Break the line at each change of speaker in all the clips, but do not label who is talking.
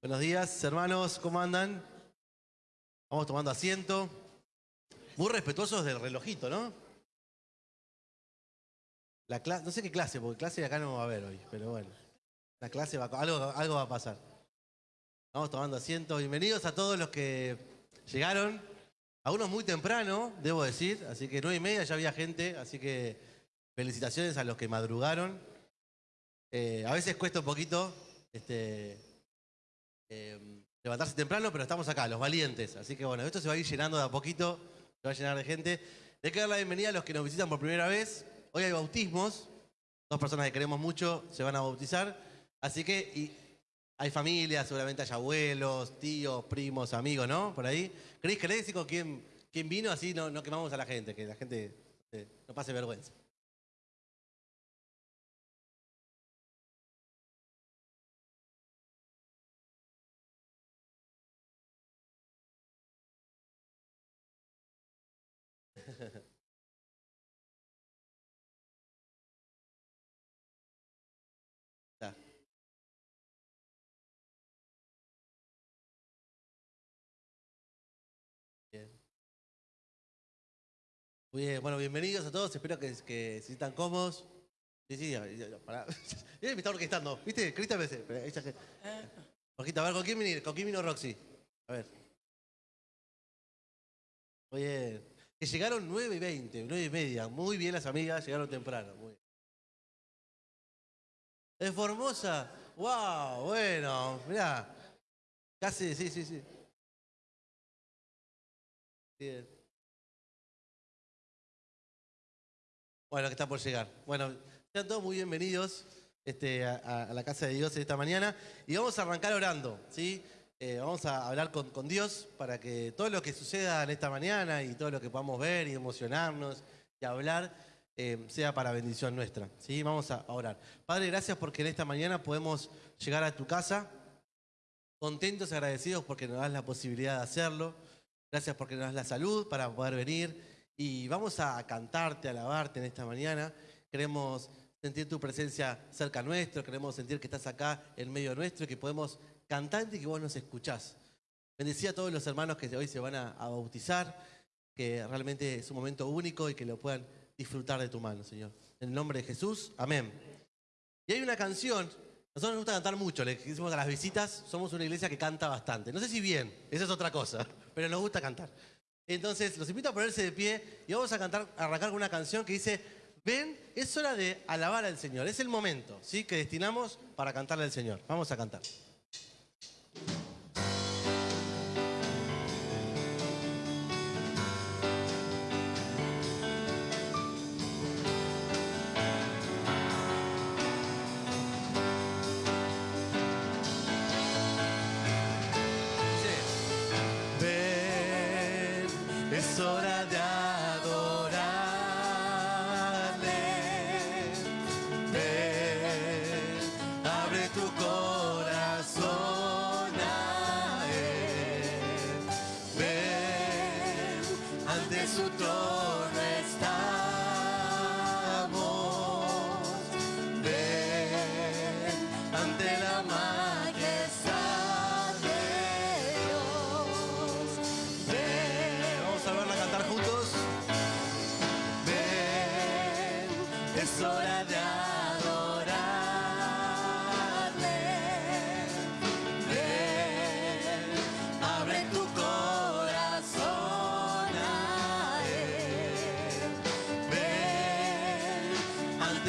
Buenos días, hermanos, ¿cómo andan? Vamos tomando asiento. Muy respetuosos del relojito, ¿no? La no sé qué clase, porque clase acá no va a haber hoy, pero bueno. La clase va a- algo, algo va a pasar. Vamos tomando asiento. Bienvenidos a todos los que llegaron. Algunos muy temprano, debo decir, así que nueve y media ya había gente, así que felicitaciones a los que madrugaron. Eh, a veces cuesta un poquito este, eh, levantarse temprano, pero estamos acá, los valientes. Así que bueno, esto se va a ir llenando de a poquito, se va a llenar de gente. Le quiero dar la bienvenida a los que nos visitan por primera vez. Hoy hay bautismos, dos personas que queremos mucho se van a bautizar. Así que y hay familias, seguramente hay abuelos, tíos, primos, amigos, ¿no? Por ahí. Cris, ¿querés decir con quién, quién vino? Así no, no quemamos a la gente, que la gente eh, no pase vergüenza. Muy bien, bueno, bienvenidos a todos, espero que, que se sientan cómodos. Sí, sí, pará. Me está orquestando, ¿viste? Cristian me dice, a ver, ¿con quién, vino, ¿con quién vino Roxy? A ver. Muy bien. Que llegaron 9 y 20, 9 y media. Muy bien las amigas, llegaron temprano. Muy bien. Es Formosa. ¡Wow! Bueno, mirá. Casi, sí, sí, sí. Bien. Bueno, que está por llegar. Bueno, sean todos muy bienvenidos este, a, a- la casa de Dios esta mañana. Y vamos a arrancar orando, ¿sí? Eh, vamos a hablar con, con Dios para que todo lo que suceda en esta mañana y todo lo que podamos ver y emocionarnos y hablar eh, sea para bendición nuestra, ¿sí? Vamos a, a orar. Padre, gracias porque en esta mañana podemos llegar a tu casa contentos, agradecidos porque nos das la posibilidad de hacerlo. Gracias porque nos das la salud para poder venir. Y vamos a cantarte, a alabarte en esta mañana. Queremos sentir tu presencia cerca nuestro, queremos sentir que estás acá en medio nuestro y que podemos cantarte y que vos nos escuchás. Bendecí a todos los hermanos que hoy se van a, bautizar, que realmente es un momento único y que lo puedan disfrutar de tu mano, Señor. En el nombre de Jesús, amén. Y hay una canción, nosotros nos gusta cantar mucho, le decimos a las visitas, somos una iglesia que canta bastante. No sé si bien, esa es otra cosa, pero nos gusta cantar. Entonces, los invito a ponerse de pie y vamos a cantar, a arrancar con una canción que dice, ven, es hora de alabar al Señor, es el momento, ¿sí? Que destinamos para cantarle al Señor. Vamos a cantar.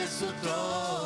Ante su trono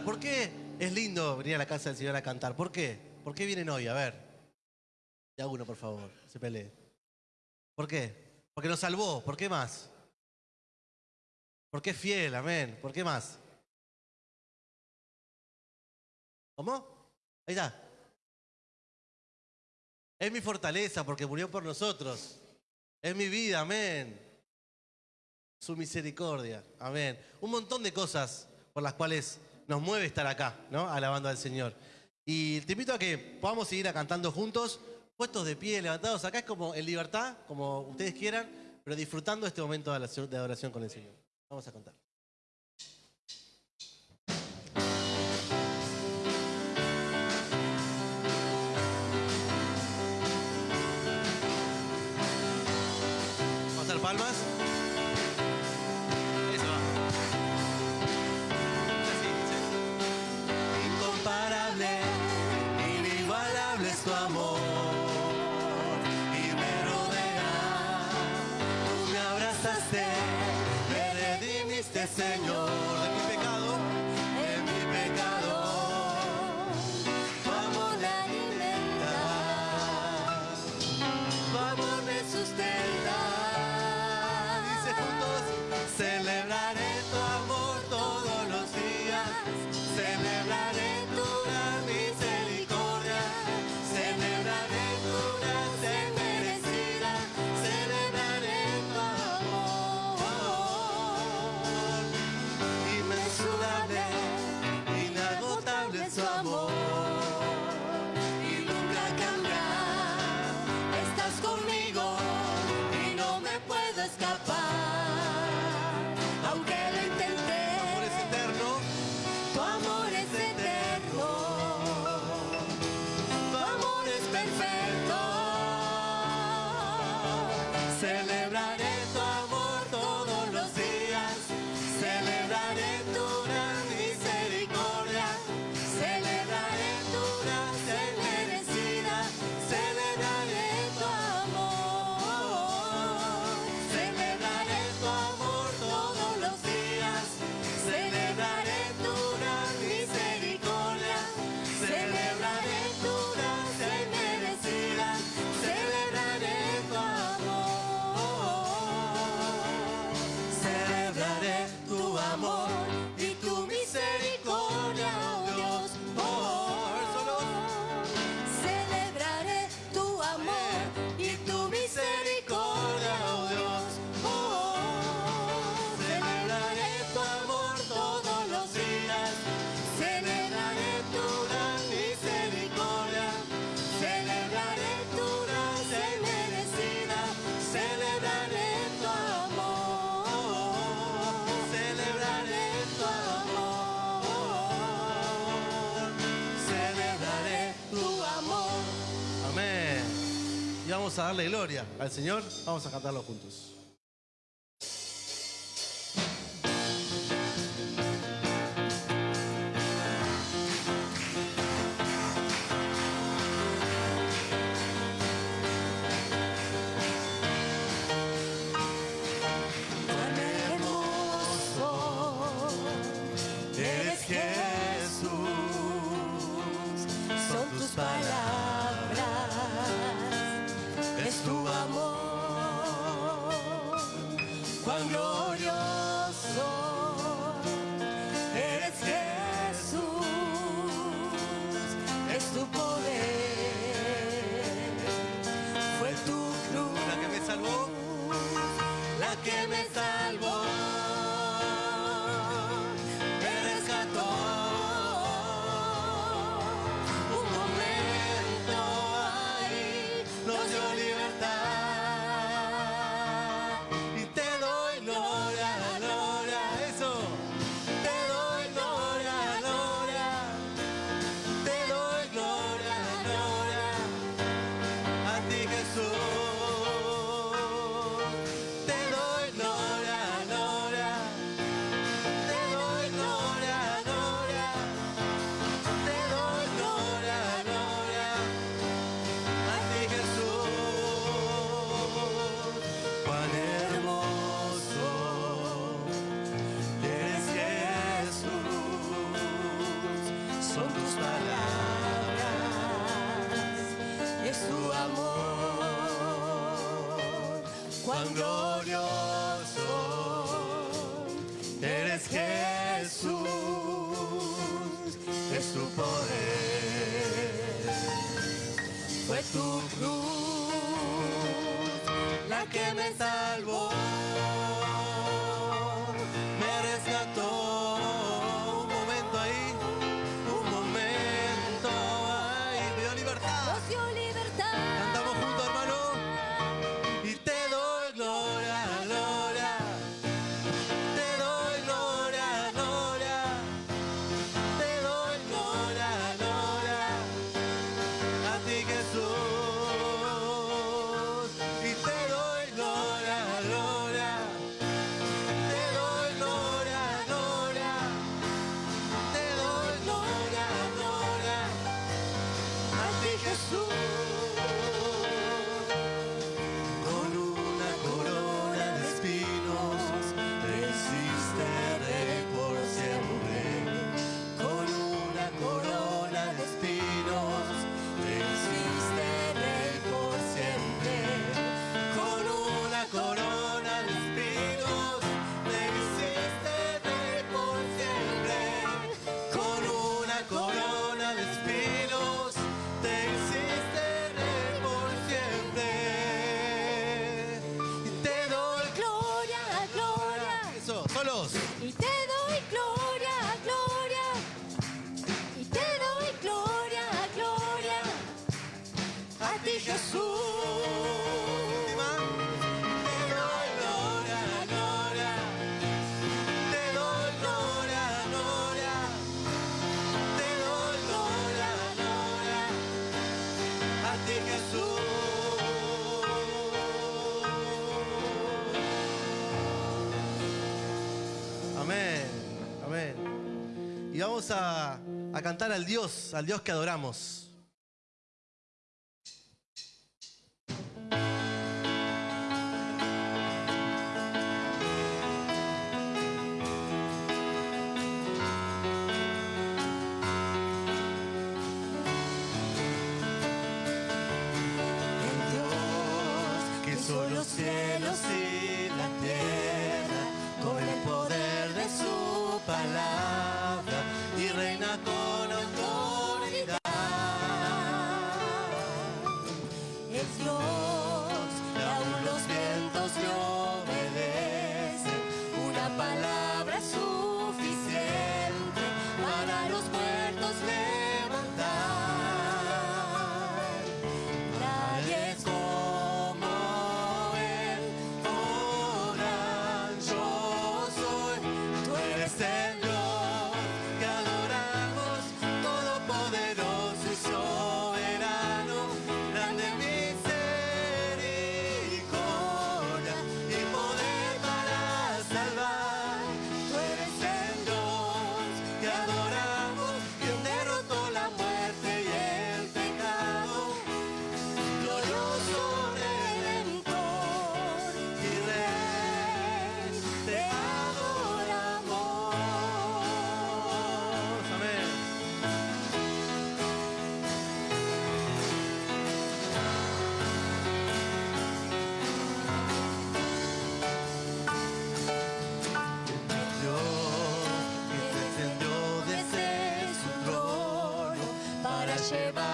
¿Por qué es lindo venir a la casa del Señor a cantar? ¿Por qué? ¿Por qué vienen hoy? A ver. Ya uno, por favor, se pelee. ¿Por qué? Porque nos salvó. ¿Por qué más? Porque es fiel, amén. ¿Por qué más? ¿Cómo? Ahí está. Es mi fortaleza porque murió por nosotros. Es mi vida, amén. Su misericordia, amén. Un montón de cosas por las cuales nos mueve estar acá, ¿no? Alabando al Señor. Y te invito a que podamos seguir cantando juntos, puestos de pie, levantados. Acá es como en libertad, como ustedes quieran, pero disfrutando este momento de adoración- con el Señor. Vamos a cantar. Vamos a darle gloria al Señor. Vamos a cantarlo juntos. que me salvó. a cantar al Dios, al Dios que adoramos. Sheba.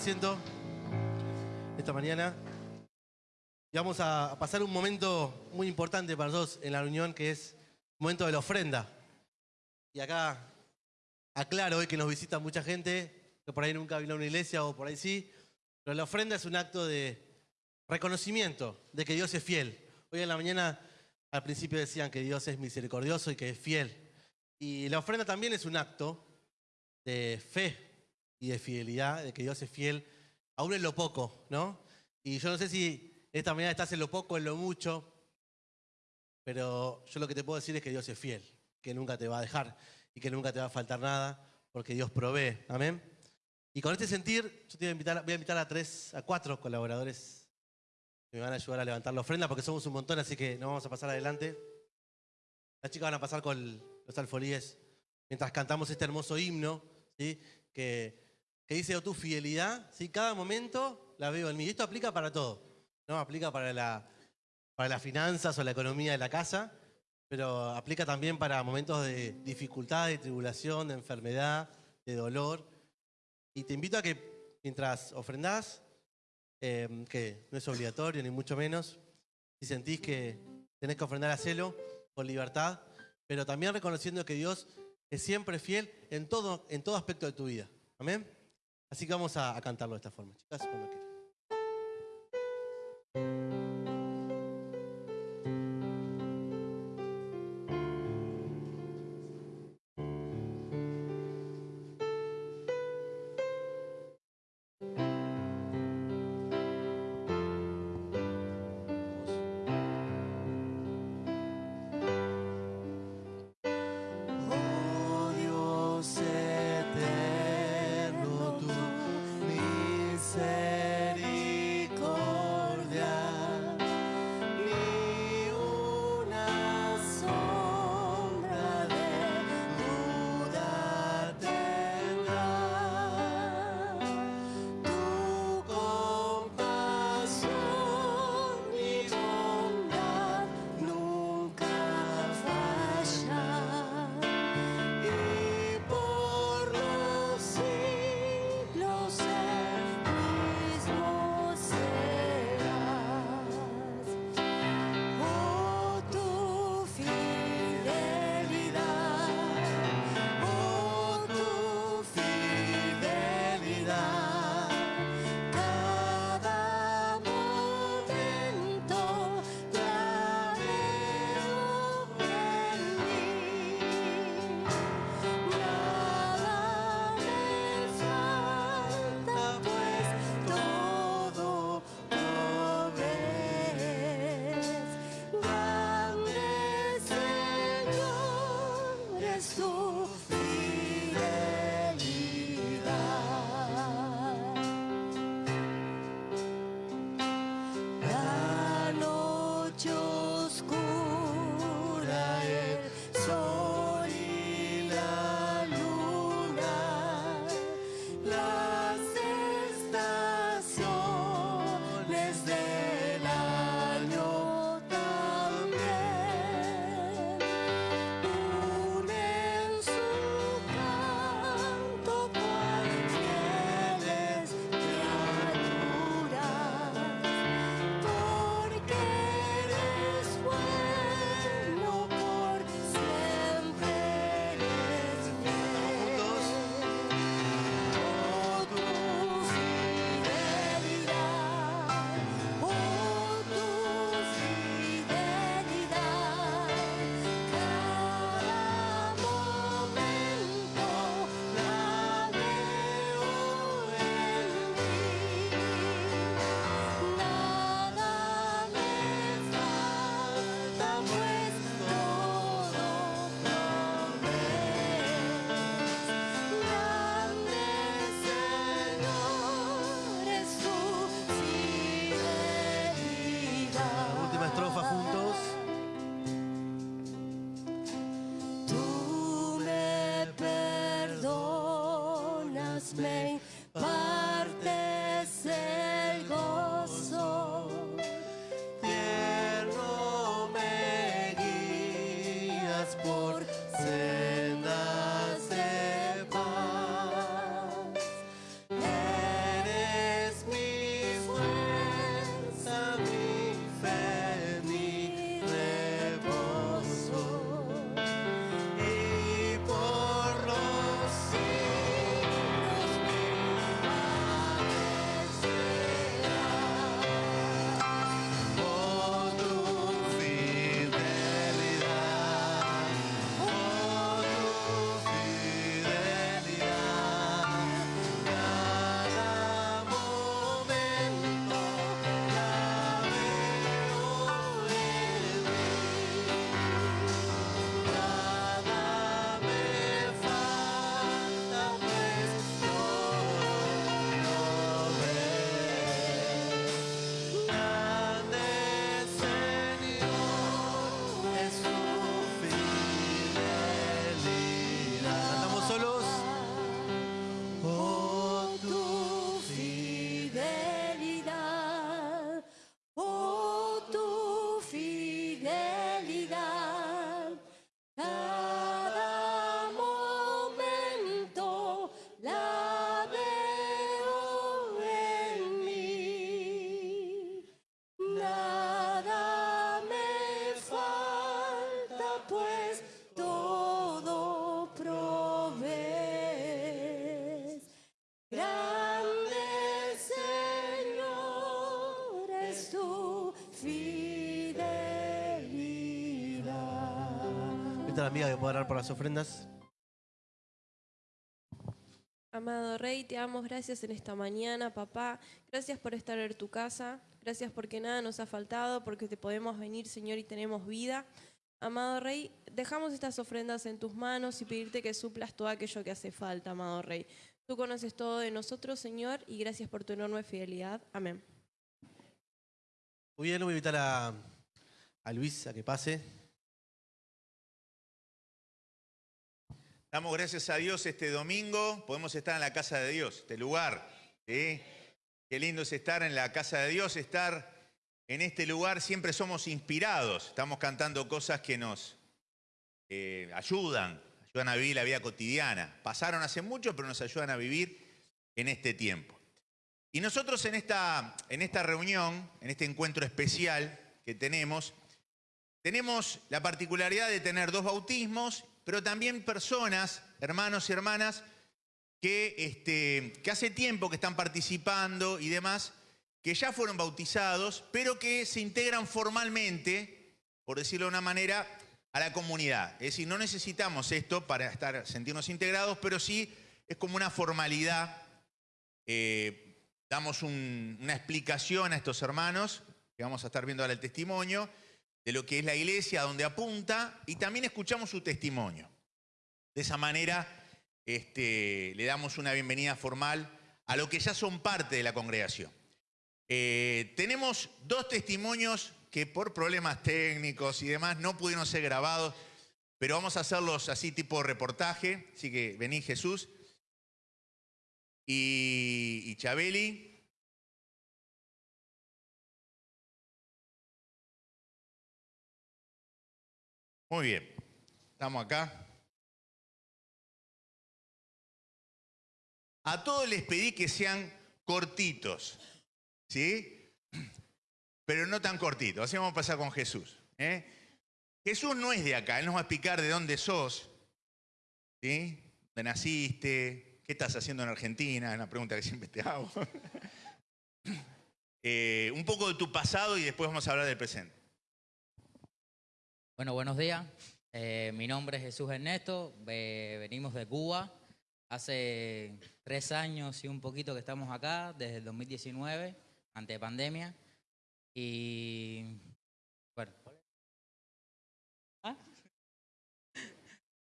Asiento esta mañana. Vamos a pasar un momento muy importante para nosotros en la reunión, que es el momento de la ofrenda. Y acá aclaro hoy que nos visita mucha gente, que por ahí nunca vino a una iglesia o por ahí sí, pero la ofrenda es un acto de reconocimiento de que Dios es fiel. Hoy en la mañana al principio decían que Dios es misericordioso y que es fiel. Y la ofrenda también es un acto de fe y de fidelidad, de que Dios es fiel, aún en lo poco, ¿no? Y yo no sé si esta mañana estás en lo poco, en lo mucho, pero yo lo que te puedo decir es que Dios es fiel, que nunca te va a dejar y que nunca te va a faltar nada, porque Dios provee. Amén. Y con este sentir, yo te voy a invitar, voy a, invitar a tres, a cuatro colaboradores que me van a ayudar a levantar la ofrenda, porque somos un montón, así que no vamos a pasar adelante. Las chicas van a pasar con los alfolíes mientras cantamos este hermoso himno, ¿sí? que, que dice, oh, tu fidelidad, ¿sí? cada momento la veo en mí. Esto aplica para todo, ¿no? Aplica para, la, para las finanzas o la economía de la casa, pero aplica también para momentos de dificultad, de tribulación, de enfermedad, de dolor. Y te invito a que mientras ofrendás, eh, que no es obligatorio ni mucho menos, si sentís que tenés que ofrendar, hacelo con libertad, pero también reconociendo que Dios es siempre fiel en todo, en todo aspecto de tu vida. Amén. Así que vamos a, a cantarlo de esta forma, chicas, cuando quieran.
Amiga que puede orar por las ofrendas.
Amado Rey, te damos gracias en esta mañana, papá. Gracias por estar en tu casa. Gracias porque nada nos ha faltado, porque te podemos venir, Señor, y tenemos vida. Amado Rey, dejamos estas ofrendas en tus manos y pedirte que suplas todo aquello que hace falta, amado Rey. Tú conoces todo de nosotros, Señor, y gracias por tu enorme fidelidad. Amén.
Muy bien, voy a invitar a, a Luis a que pase.
Damos gracias a Dios este domingo. Podemos estar en la casa de Dios, este lugar. Qué lindo es estar en la casa de Dios, estar en este lugar. Siempre somos inspirados. Estamos cantando cosas que nos eh, ayudan, ayudan a vivir la vida cotidiana. Pasaron hace mucho, pero nos ayudan a vivir en este tiempo. Y nosotros en esta, en esta reunión, en este encuentro especial que tenemos, tenemos la particularidad de tener dos bautismos, pero también personas, hermanos y hermanas, que, este, que hace tiempo que están participando y demás, que ya fueron bautizados, pero que se integran formalmente, por decirlo de una manera, a la comunidad. Es decir, no necesitamos esto para estar, sentirnos integrados, pero sí es como una formalidad. eh, damos un- una explicación a estos hermanos, que vamos a estar viendo ahora el testimonio, de lo que es la iglesia, a donde apunta, y también escuchamos su testimonio. De esa manera este, le damos una bienvenida formal a lo que ya son parte de la congregación. Eh, tenemos dos testimonios que por problemas técnicos y demás no pudieron ser grabados, pero vamos a hacerlos así tipo reportaje. Así que vení Jesús y, y Chabeli. Muy bien, estamos acá. A todos les pedí que sean cortitos, ¿sí? Pero no tan cortitos. Así vamos a pasar con Jesús. ¿eh? Jesús no es de acá, Él nos va a explicar de dónde sos, ¿sí? ¿Dónde naciste? ¿Qué estás haciendo en Argentina? Es una pregunta que siempre te hago. Eh, un poco de tu pasado y después vamos a hablar del presente.
Bueno, buenos días. Eh, mi nombre es Jesús Ernesto. ve- venimos de Cuba. Hace tres años y un poquito que estamos acá, desde el 2019, ante pandemia. Y. Bueno. ¿Ah?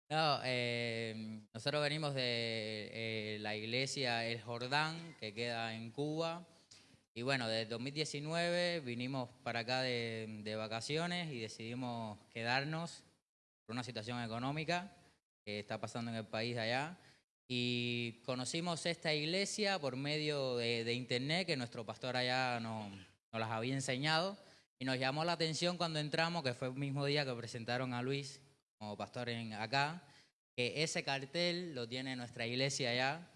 No, eh, nosotros venimos de eh, la iglesia El Jordán, que queda en Cuba. Y bueno, desde 2019 vinimos para acá de, de vacaciones y decidimos quedarnos por una situación económica que está pasando en el país de allá. Y conocimos esta iglesia por medio de, de internet que nuestro pastor allá nos, nos las había enseñado. Y nos llamó la atención cuando entramos, que fue el mismo día que presentaron a Luis como pastor en acá, que ese cartel lo tiene nuestra iglesia allá.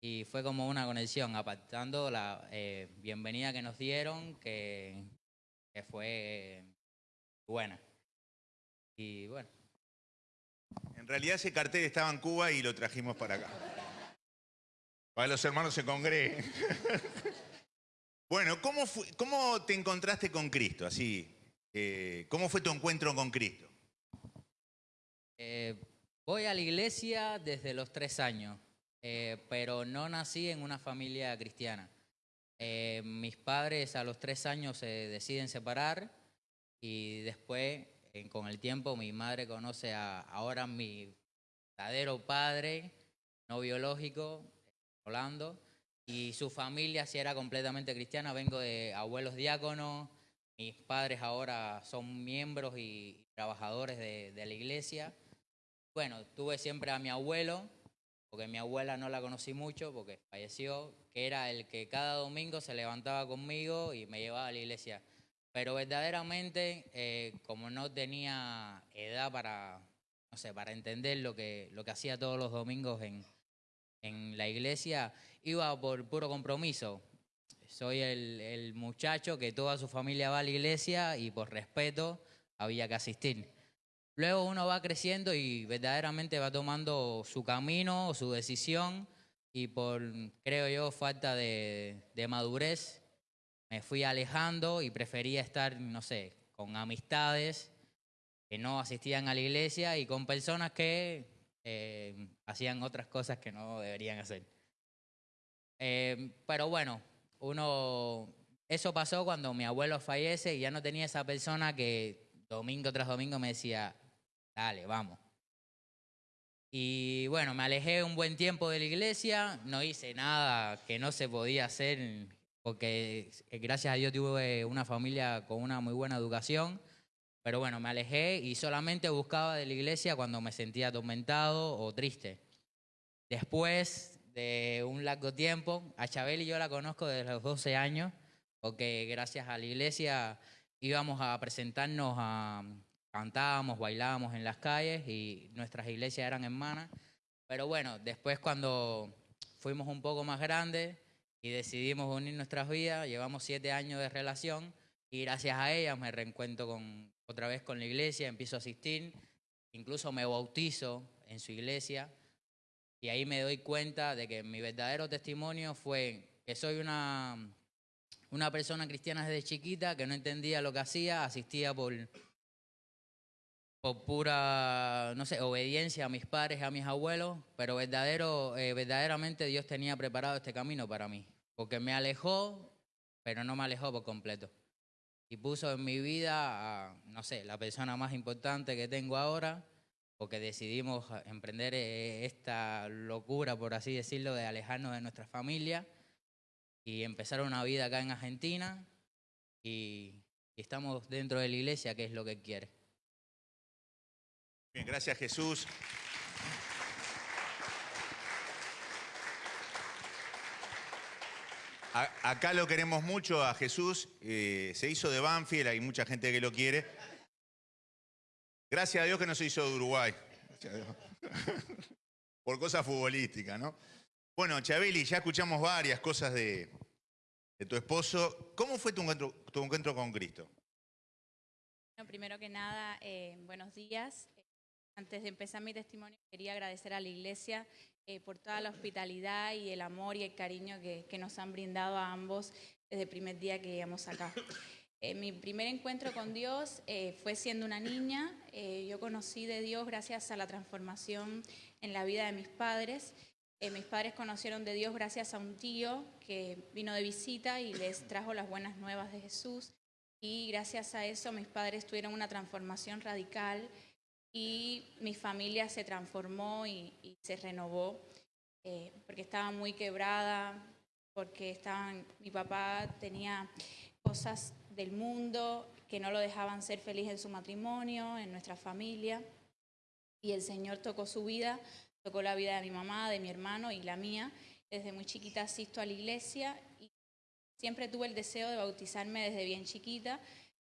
Y fue como una conexión, apartando la eh, bienvenida que nos dieron, que, que fue eh, buena. Y bueno,
En realidad ese cartel estaba en Cuba y lo trajimos para acá. Para que los hermanos se congreguen. bueno, ¿cómo, fu- ¿cómo te encontraste con Cristo? Así, eh, ¿cómo fue tu encuentro con Cristo?
eh, voy a la iglesia desde los tres años, eh, pero no nací en una familia cristiana. Eh, mis padres a los tres años se deciden separar y después, con el tiempo, mi madre conoce a ahora mi verdadero padre, no biológico, Rolando, y su familia sí era completamente cristiana. Vengo de abuelos diáconos, mis padres ahora son miembros y trabajadores de, de la iglesia. Bueno, tuve siempre a mi abuelo, porque mi abuela no la conocí mucho porque falleció, que era el que cada domingo se levantaba conmigo y me llevaba a la iglesia. Pero verdaderamente, eh, como no tenía edad para, no sé, para entender lo que, lo que hacía todos los domingos en, en la iglesia, iba por puro compromiso. Soy el, el muchacho que toda su familia va a la iglesia y por respeto había que asistir. Luego uno va creciendo y verdaderamente va tomando su camino, su decisión y por, creo yo, falta de, madurez, me fui alejando y prefería estar, no sé, con amistades que no asistían a la iglesia y con personas que eh, hacían otras cosas que no deberían hacer. Eh, pero bueno, uno, eso pasó cuando mi abuelo fallece y ya no tenía esa persona que domingo tras domingo me decía, dale, vamos. Y bueno, me alejé un buen tiempo de la iglesia, no hice nada que no se podía hacer, porque eh, gracias a Dios tuve una familia con una muy buena educación, pero bueno, me alejé y solamente buscaba de la iglesia cuando me sentía atormentado o triste. Después de un largo tiempo, a Chabel y yo la conozco desde los 12 años, porque gracias a la iglesia íbamos a presentarnos a, cantábamos, bailábamos en las calles y nuestras iglesias eran hermanas. Pero bueno, después cuando fuimos un poco más grandes y decidimos unir nuestras vidas, llevamos siete años de relación y gracias a ella me reencuentro con, otra vez con la iglesia, empiezo a asistir, incluso me bautizo en su iglesia y ahí me doy cuenta de que mi verdadero testimonio fue que soy una, una persona cristiana desde chiquita que no entendía lo que hacía, asistía por, por pura, no sé, obediencia a mis padres, a mis abuelos, pero verdadero, eh, verdaderamente Dios tenía preparado este camino para mí, porque me alejó, pero no me alejó por completo. Y puso en mi vida, no sé, la persona más importante que tengo ahora, porque decidimos emprender eh, esta locura, por así decirlo, de alejarnos de nuestra familia y empezar una vida acá en Argentina y estamos dentro de la iglesia, que es lo que quiere.
Bien, gracias Jesús. A- acá lo queremos mucho a Jesús. eh, se hizo de Banfield, hay mucha gente que lo quiere. Gracias a Dios que no se hizo de Uruguay. Gracias a Dios. Por cosas futbolísticas, ¿no? Bueno, Chabeli, ya escuchamos varias cosas de, de tu esposo. ¿Cómo fue tu encuentro, tu encuentro con Cristo?
Bueno, primero que nada, eh, buenos días. Antes de empezar mi testimonio, quería agradecer a la iglesia eh, por toda la hospitalidad y el amor y el cariño que, que nos han brindado a ambos desde el primer día que llegamos acá. Eh, mi primer encuentro con Dios eh, fue siendo una niña. Eh, yo conocí de Dios gracias a la transformación en la vida de mis padres. Eh, mis padres conocieron de Dios gracias a un tío que vino de visita y les trajo las buenas nuevas de Jesús. Y gracias a eso mis padres tuvieron una transformación radical y mi familia se transformó y, se renovó eh, porque estaba muy quebrada, porque estaban, mi papá tenía cosas del mundo que no lo dejaban ser feliz en su matrimonio, en nuestra familia. Y el Señor tocó su vida, tocó la vida de mi mamá, de mi hermano y la mía. Desde muy chiquita asisto a la iglesia y siempre tuve el deseo de bautizarme desde bien chiquita.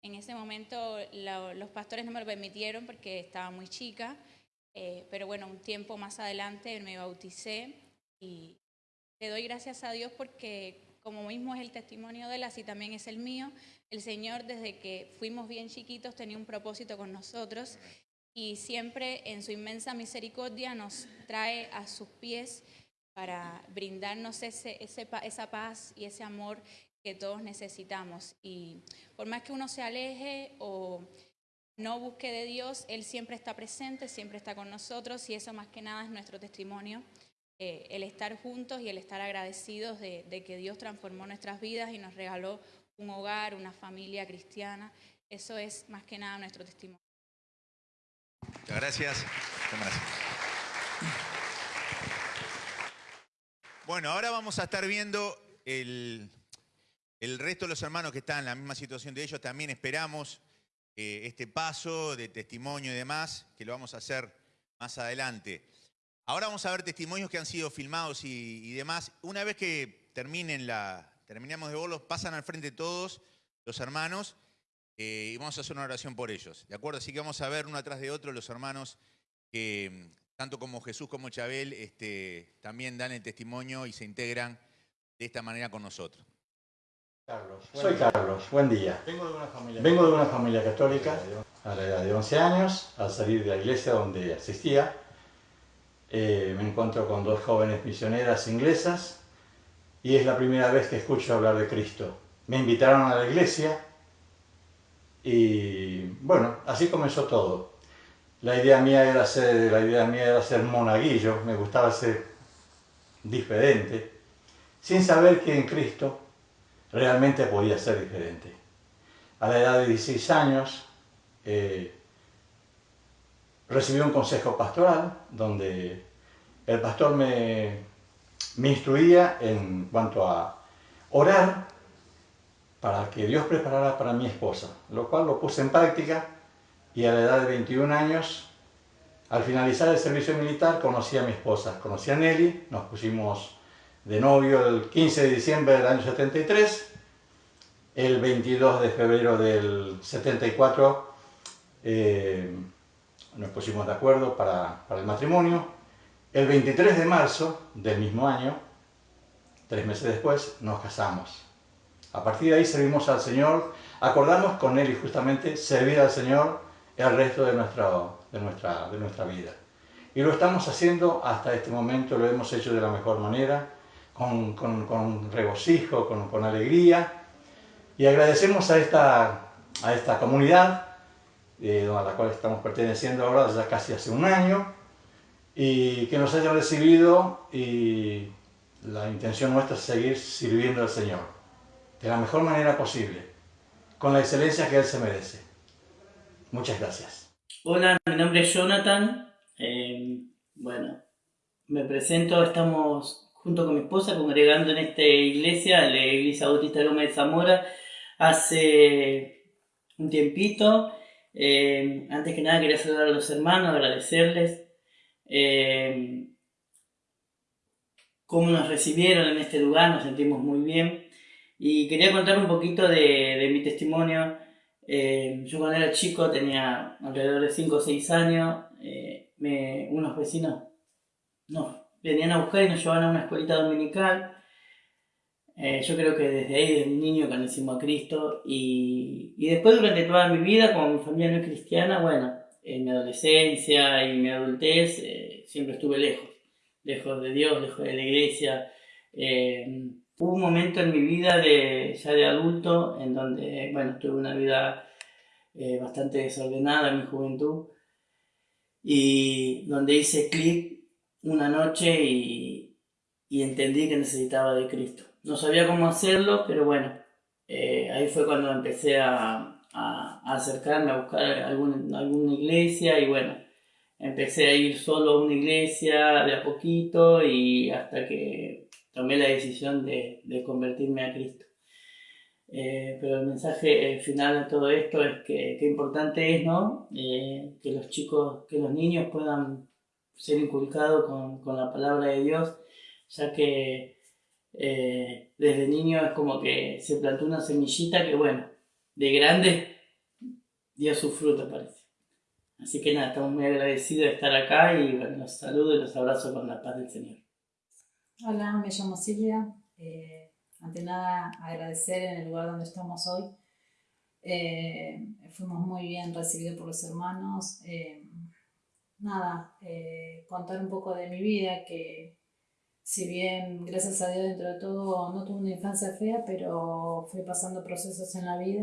En ese momento los pastores no me lo permitieron porque estaba muy chica, eh, pero bueno, un tiempo más adelante me bauticé y le doy gracias a Dios porque como mismo es el testimonio de él, así también es el mío. El Señor desde que fuimos bien chiquitos tenía un propósito con nosotros y siempre en su inmensa misericordia nos trae a sus pies para brindarnos ese, esa paz y ese amor que todos necesitamos. Y por más que uno se aleje o no busque de Dios, Él siempre está presente, siempre está con nosotros y eso más que nada es nuestro testimonio, eh, el estar juntos y el estar agradecidos de, que Dios transformó nuestras vidas y nos regaló un hogar, una familia cristiana. Eso es más que nada nuestro testimonio.
Gracias. Muchas gracias. Bueno, ahora vamos a estar viendo el, el resto de los hermanos que están en la misma situación de ellos. También esperamos eh, este paso de testimonio y demás, que lo vamos a hacer más adelante. Ahora vamos a ver testimonios que han sido filmados y, demás. Una vez que terminen la, terminemos de verlos, pasan al frente todos los hermanos eh, y vamos a hacer una oración por ellos. ¿De acuerdo? Así que vamos a ver uno atrás de otro los hermanos que, tanto como Jesús como Chabel, este, también dan el testimonio y se integran de esta manera con nosotros.
Carlos. Soy Carlos, buen día.
Vengo de una familia
Vengo de una familia católica. a la edad de 11 años, al salir de la iglesia donde asistía, eh, me encuentro con dos jóvenes misioneras inglesas y es la primera vez que escucho hablar de Cristo. Me invitaron a la iglesia y bueno, así comenzó todo. La idea mía era ser, la idea mía era ser monaguillo, me gustaba ser diferente, sin saber que en Cristo realmente podía ser diferente. A la edad de 16 años eh, recibí un consejo pastoral donde el pastor me, me instruía en cuanto a orar para que Dios preparara para mi esposa, lo cual lo puse en práctica y a la edad de 21 años, al finalizar el servicio militar, conocí a mi esposa, conocí a Nelly, nos pusimos de novio el 15 de diciembre del año 73, el 22 de febrero del 74 eh, nos pusimos de acuerdo para, para el matrimonio, el 23 de marzo del mismo año, tres meses después, nos casamos. A partir de ahí servimos al Señor, acordamos con Él y justamente servir al Señor el resto de nuestra, de nuestra, de nuestra vida. Y lo estamos haciendo hasta este momento, lo hemos hecho de la mejor manera, con, con, con regocijo, con, con, alegría. Y agradecemos a esta, a esta comunidad eh, a la cual estamos perteneciendo ahora ya casi hace un año y que nos haya recibido y la intención nuestra es seguir sirviendo al Señor de la mejor manera posible, con la excelencia que Él se merece. Muchas gracias.
Hola, mi nombre es Jonathan. Eh, bueno, me presento, estamos junto con mi esposa congregando en esta iglesia, la Iglesia Bautista Loma de Zamora, hace un tiempito. Eh, antes que nada quería saludar a los hermanos, agradecerles eh, cómo nos recibieron en este lugar, nos sentimos muy bien. Y quería contar un poquito de, de mi testimonio. Eh, yo cuando era chico tenía alrededor de 5 o 6 años. Eh, me, unos vecinos nos venían a buscar y nos llevaban a una escuelita dominical. Eh, yo creo que desde ahí, desde niño, conocimos a Cristo. Y, y después durante toda mi vida, como mi familia no es cristiana, bueno, en mi adolescencia y mi adultez siempre estuve lejos. Lejos de Dios, lejos de la iglesia. Hubo un momento en mi vida de, ya de adulto en donde, bueno, tuve una vida eh, bastante desordenada en mi juventud y donde hice clic una noche y, y, entendí que necesitaba de Cristo. No sabía cómo hacerlo, pero bueno, eh, ahí fue cuando empecé a, a, acercarme a buscar algún, alguna iglesia y bueno, empecé a ir solo a una iglesia de a poquito y hasta que tomé la decisión de, de convertirme a Cristo. Eh, pero el mensaje final de todo esto es que, qué importante es ¿no? Eh, que los chicos, que los niños puedan ser inculcados con, con la palabra de Dios, ya que desde niño es como que se plantó una semillita que bueno, de grande dio su fruto parece. Así que nada, estamos muy agradecidos de estar acá y bueno, los saludo y los abrazo con la paz del Señor.
Hola, me llamo Silvia. Eh, ante nada, agradecer en el lugar donde estamos hoy. Eh, fuimos muy bien recibidos por los hermanos. Eh, nada, contar un poco de mi vida, que si bien, gracias a Dios, dentro de todo, no tuve una infancia fea, pero fui pasando procesos en la vida,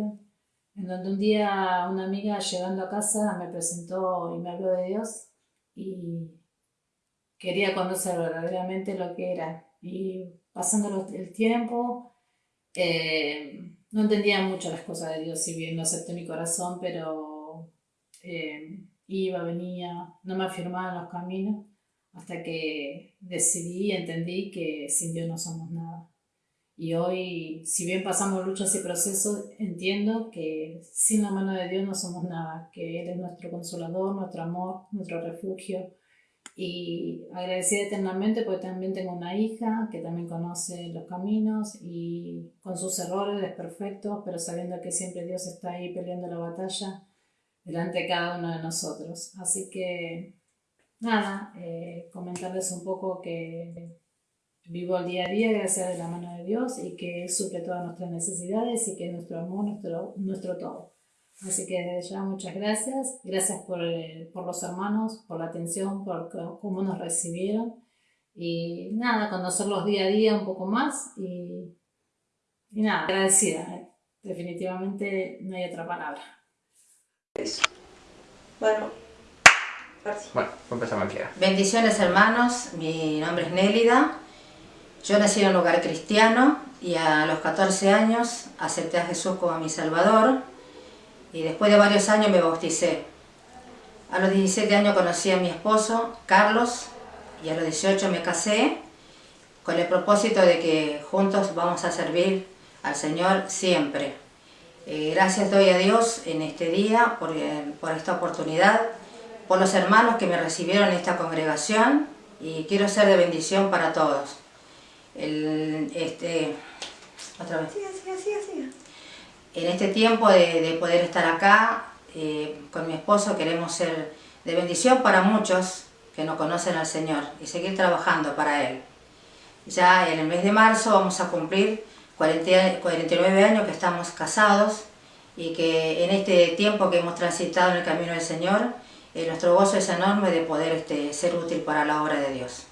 en donde un día una amiga llegando a casa me presentó y me habló de Dios y quería conocer verdaderamente lo que era. Y pasando el tiempo, eh, no entendía mucho las cosas de Dios, si bien no acepté mi corazón, pero eh, iba, venía, no me afirmaba en los caminos, hasta que decidí y entendí que sin Dios no somos nada. Y hoy, si bien pasamos luchas y procesos, entiendo que sin la mano de Dios no somos nada, que Él es nuestro consolador, nuestro amor, nuestro refugio, y agradecida eternamente porque también tengo una hija que también conoce los caminos y con sus errores, desperfectos, pero sabiendo que siempre Dios está ahí peleando la batalla delante de cada uno de nosotros. Así que, nada, eh, comentarles un poco que vivo el día a día gracias a la mano de Dios y que Él suple todas nuestras necesidades y que es nuestro amor, nuestro, nuestro todo. Así que desde ya muchas gracias. Gracias por, eh, por los hermanos, por la atención, por cómo nos recibieron. Y nada, conocerlos día a día un poco más. Y, y nada, agradecida. eh. Definitivamente no hay otra palabra.
Bueno,
Bueno, empezamos aquí.
bendiciones hermanos, mi nombre es Nélida. Yo nací en un hogar cristiano y a los 14 años acepté a Jesús como mi Salvador y después de varios años me bauticé. A los 17 años conocí a mi esposo, Carlos, y a los 18 me casé con el propósito de que juntos vamos a servir al Señor siempre. Eh, gracias doy a Dios en este día por, eh, por esta oportunidad, por los hermanos que me recibieron en esta congregación y quiero ser de bendición para todos. El- este, otra vez. En este tiempo de, de poder estar acá eh, con mi esposo queremos ser de bendición para muchos que no conocen al Señor y seguir trabajando para Él. Ya en el mes de marzo vamos a cumplir 40 49 años que estamos casados y que en este tiempo que hemos transitado en el camino del Señor, eh, nuestro gozo es enorme de poder este, ser útil para la obra de Dios.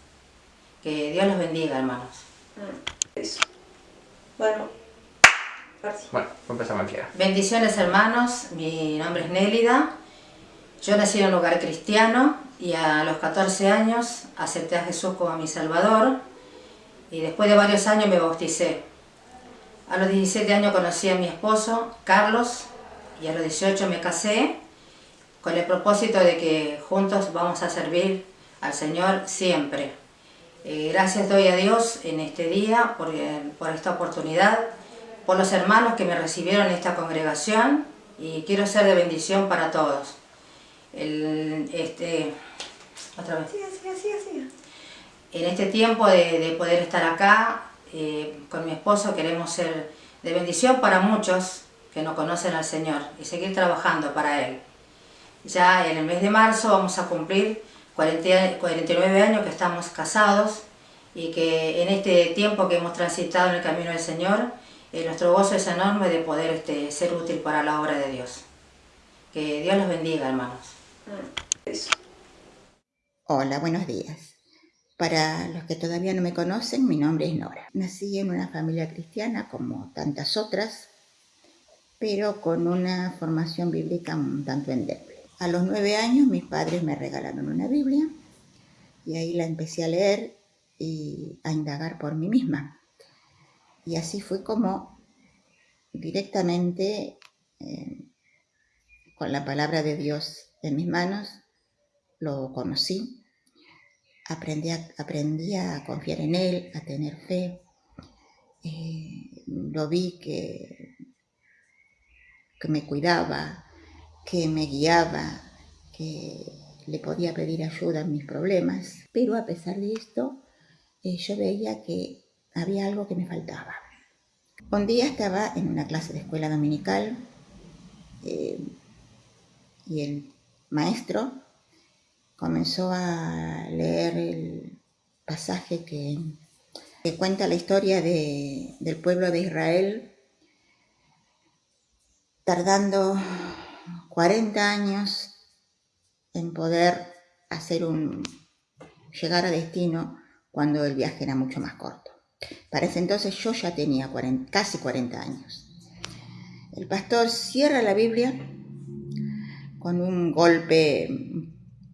Que Dios los bendiga, hermanos.
Bueno, empezamos aquí.
Bendiciones hermanos, mi nombre es Nélida. Yo nací en un hogar cristiano y a los 14 años acepté a Jesús como mi Salvador y después de varios años me bauticé. A los 17 años conocí a mi esposo, Carlos, y a los 18 me casé con el propósito de que juntos vamos a servir al Señor siempre. Eh, gracias doy a Dios en este día por, eh, por esta oportunidad, por los hermanos que me recibieron en esta congregación y quiero ser de bendición para todos. El- este, otra vez. En este tiempo de, de poder estar acá eh, con mi esposo queremos ser de bendición para muchos que no conocen al Señor y seguir trabajando para Él. Ya en el mes de marzo vamos a cumplir 40 49 años que estamos casados y que en este tiempo que hemos transitado en el camino del Señor, eh, nuestro gozo es enorme de poder este, ser útil para la obra de Dios. Que Dios los bendiga, hermanos.
Hola, buenos días. Para los que todavía no me conocen, mi nombre es Nora. Nací en una familia cristiana como tantas otras, pero con una formación bíblica un tanto endeble. A los nueve años mis padres me regalaron una Biblia y ahí la empecé a leer y a indagar por mí misma. Y así fue como directamente eh, con la palabra de Dios en mis manos lo conocí aprendí a, a confiar en él, a tener fe. Eh, lo vi que, que me cuidaba, que me guiaba, que le podía pedir ayuda en mis problemas. Pero a pesar de esto, eh, yo veía que había algo que me faltaba. Un día estaba en una clase de escuela dominical eh, y el maestro comenzó a leer el pasaje que, que cuenta la historia de, del pueblo de Israel, tardando 40 años en poder hacer un llegar a destino cuando el viaje era mucho más corto. Para ese entonces yo ya tenía 40, casi 40 años. El pastor cierra la Biblia con un golpe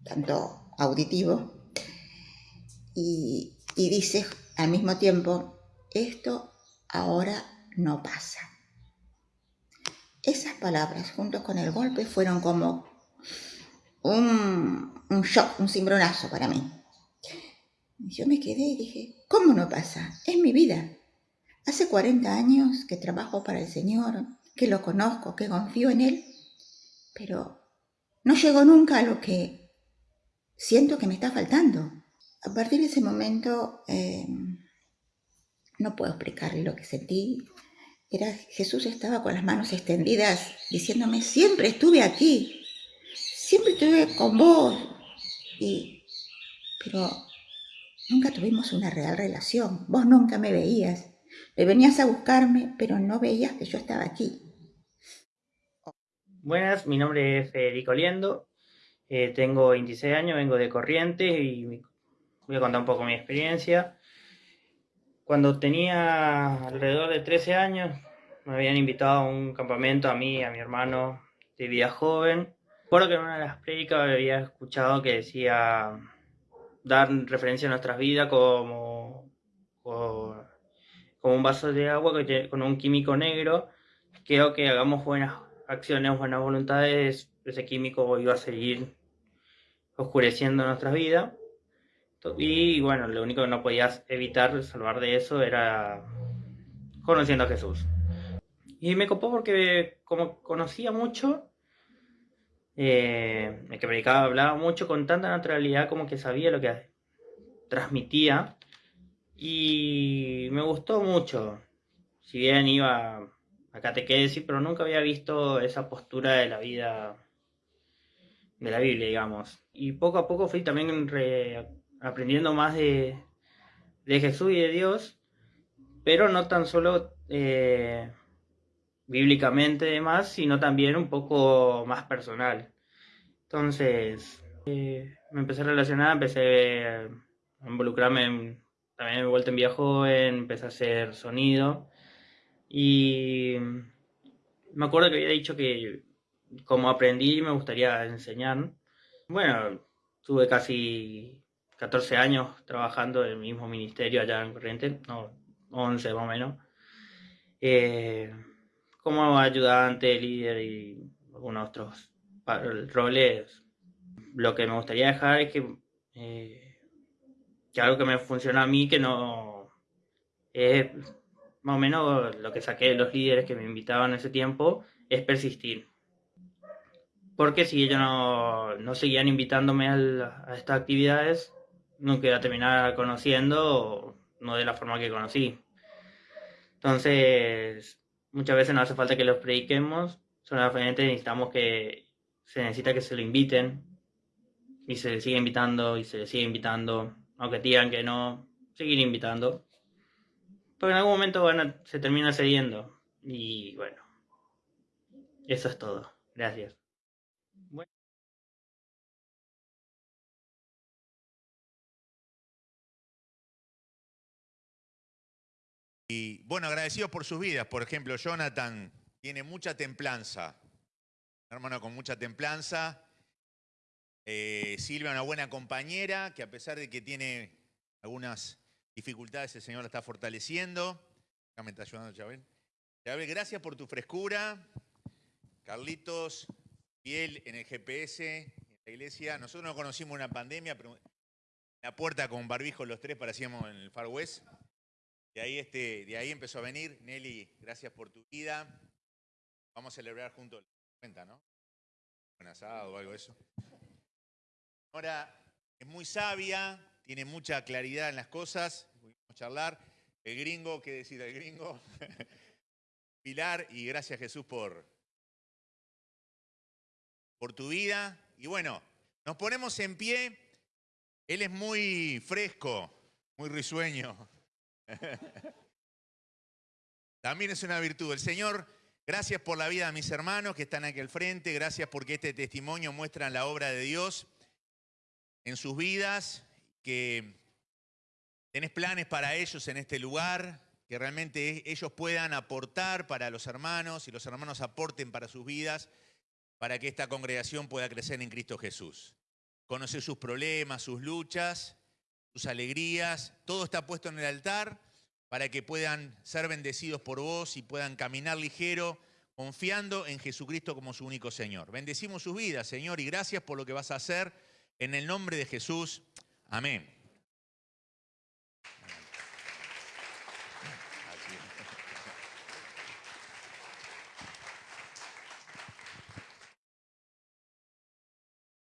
tanto auditivo, y, y, dice al mismo tiempo, esto ahora no pasa. Esas palabras, juntos con el golpe, fueron como un, un shock, un cimbronazo para mí. Yo me quedé y dije, ¿cómo no pasa? Es mi vida. Hace 40 años que trabajo para el Señor, que lo conozco, que confío en Él, pero no llegó nunca a lo que siento que me está faltando. A partir de ese momento, eh, no puedo explicarle lo que sentí. Era Jesús estaba con las manos extendidas, diciéndome, siempre estuve aquí, siempre estuve con vos. Y, pero nunca tuvimos una real relación. Vos nunca me veías. Me venías a buscarme, pero no veías que yo estaba aquí.
Buenas, mi nombre es Federico Liendo, eh, tengo 26 años, vengo de Corrientes y voy a contar un poco mi experiencia. Cuando tenía alrededor de 13 años, me habían invitado a un campamento a mí y a mi hermano de vida joven. Recuerdo que en una de las prédicas había escuchado que decía dar referencia a nuestras vidas como, como, como un vaso de agua con un químico negro. Creo que hagamos buenas acciones, buenas voluntades, ese químico iba a seguir oscureciendo nuestras vidas. Y bueno, lo único que no podías evitar salvar de eso era conociendo a Jesús. Y me copó porque como conocía mucho, eh, el que predicaba hablaba mucho con tanta naturalidad como que sabía lo que transmitía. Y me gustó mucho. Si bien iba a catequesis, pero nunca había visto esa postura de la vida de la Biblia, digamos. Y poco a poco fui también re- aprendiendo más de, de Jesús y de Dios, pero no tan solo eh, bíblicamente demás, sino también un poco más personal. Entonces, eh, me empecé a relacionar, empecé a involucrarme en, también me he vuelto en vida joven, empecé a hacer sonido y me acuerdo que había dicho que como aprendí me gustaría enseñar. Bueno, tuve casi 14 años trabajando en el mismo ministerio allá en Corrientes, no, 11 más o menos, eh, como ayudante, líder y algunos otros roles. Lo que me gustaría dejar es que, eh, que algo que me funciona a mí, que no es más o menos lo que saqué de los líderes que me invitaban en ese tiempo, es persistir. Porque si ellos no, no seguían invitándome a estas actividades, nunca iba a terminar conociendo, no de la forma que conocí. Entonces, muchas veces no hace falta que los prediquemos, solamente necesitamos que, se necesita que se lo inviten, y se le sigue invitando, y se le sigue invitando, aunque digan que no, seguir invitando. Porque en algún momento van se termina cediendo, y bueno, eso es todo. Gracias.
Y bueno, agradecidos por sus vidas. Por ejemplo, Jonathan tiene mucha templanza. Un hermano con mucha templanza. Eh, Silvia, una buena compañera, que a pesar de que tiene algunas dificultades, el Señor la está fortaleciendo. Acá me está ayudando Chabel. Chabel, gracias por tu frescura. Carlitos, fiel en el GPS, en la iglesia. Nosotros no conocimos una pandemia, pero en la puerta con barbijo los tres parecíamos en el Far West. De ahí, este, de ahí empezó a venir. Nelly, gracias por tu vida. Vamos a celebrar juntos la cuenta, ¿no? Un asado o algo de eso. Ahora, es muy sabia, tiene mucha claridad en las cosas. Pudimos charlar. El gringo, ¿qué decir del gringo? Pilar, y gracias Jesús por, por tu vida. Y bueno, nos ponemos en pie. Él es muy fresco, muy risueño. También es una virtud. El Señor, gracias por la vida de mis hermanos que están aquí al frente. Gracias porque este testimonio muestra la obra de Dios en sus vidas, que tenés planes para ellos en este lugar, que realmente ellos puedan aportar para los hermanos y los hermanos aporten para sus vidas, para que esta congregación pueda crecer en Cristo Jesús. Conocer sus problemas, sus luchas, sus alegrías, todo está puesto en el altar para que puedan ser bendecidos por vos y puedan caminar ligero, confiando en Jesucristo como su único Señor. Bendecimos sus vidas, Señor, y gracias por lo que vas a hacer en el nombre de Jesús. Amén.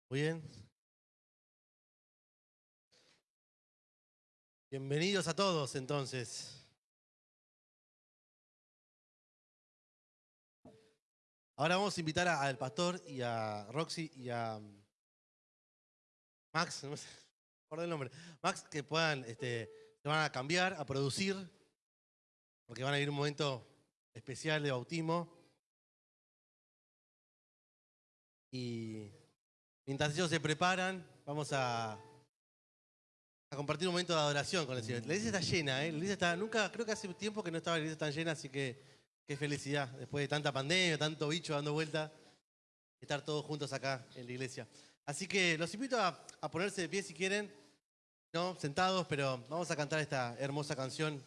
Muy bien. Bienvenidos a todos entonces. Ahora vamos a invitar al pastor y a Roxy y a mm, Max, no me acuerdo el nombre, Max, que puedan, este, se van a cambiar, a producir, porque van a ir un momento especial de bautismo. Y mientras ellos se preparan, vamos a, a compartir un momento de adoración con el Señor. La iglesia está llena, ¿eh? La iglesia está, nunca, creo que hace tiempo que no estaba la iglesia tan llena, así que qué felicidad, después de tanta pandemia, tanto bicho dando vuelta, estar todos juntos acá en la iglesia. Así que los invito a, a ponerse de pie si quieren, no, sentados, pero vamos a cantar esta hermosa canción.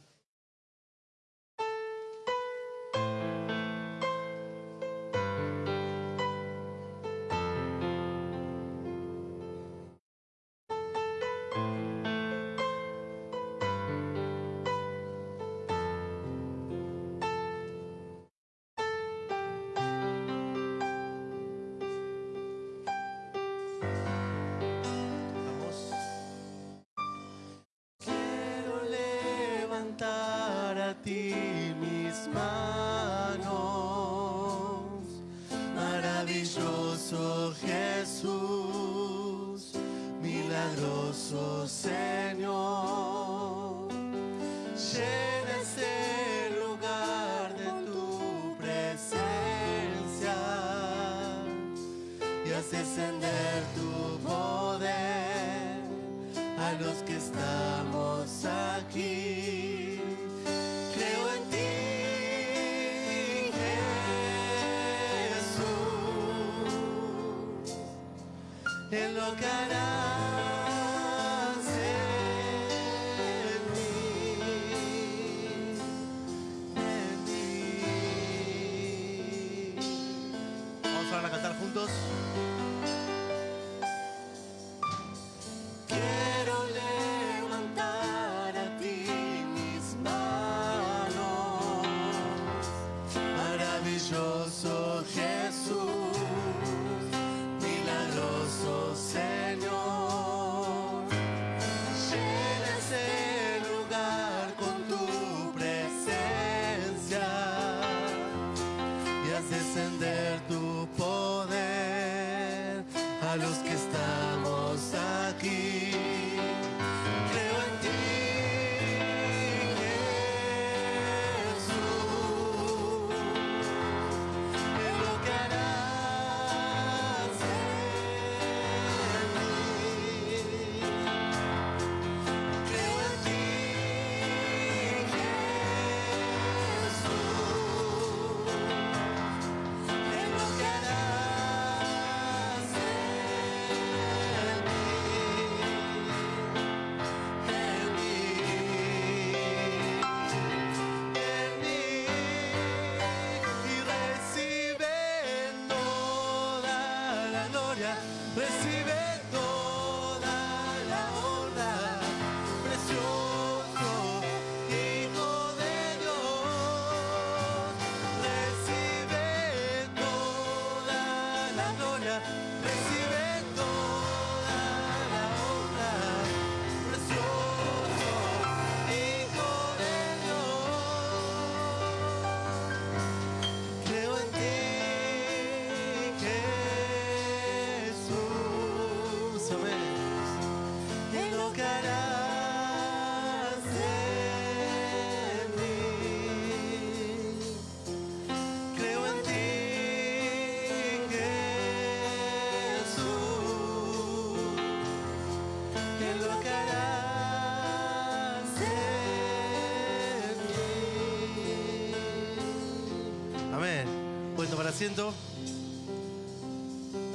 ¿Están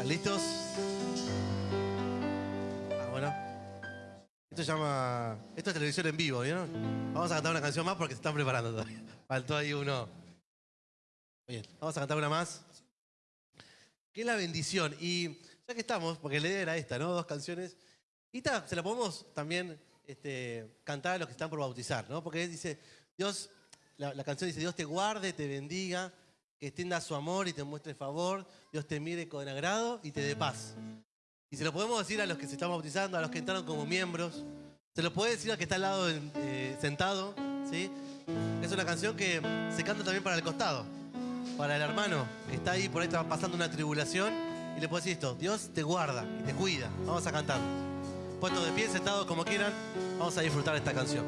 listos? Ah, bueno. Esto se llama. Esto es televisión en vivo, ¿vieron? Vamos a cantar una canción más porque se están preparando todavía. Faltó ahí uno. Bien, vamos a cantar una más. Que es la bendición. Y ya que estamos, porque la idea era esta, ¿no? Dos canciones. Y ta, se la podemos también este, cantar a los que están por bautizar, ¿no? Porque dice, Dios, la, la canción dice, Dios te guarde, te bendiga, que extienda su amor y te muestre favor, Dios te mire con agrado y te dé paz. Y se lo podemos decir a los que se están bautizando, a los que entraron como miembros. Se lo puede decir al que está al lado eh, sentado, ¿sí? Es una canción que se canta también para el costado, para el hermano que está ahí por ahí pasando una tribulación y le puede decir esto, Dios te guarda y te cuida. Vamos a cantar. Puestos de pie, sentados como quieran, vamos a disfrutar esta canción.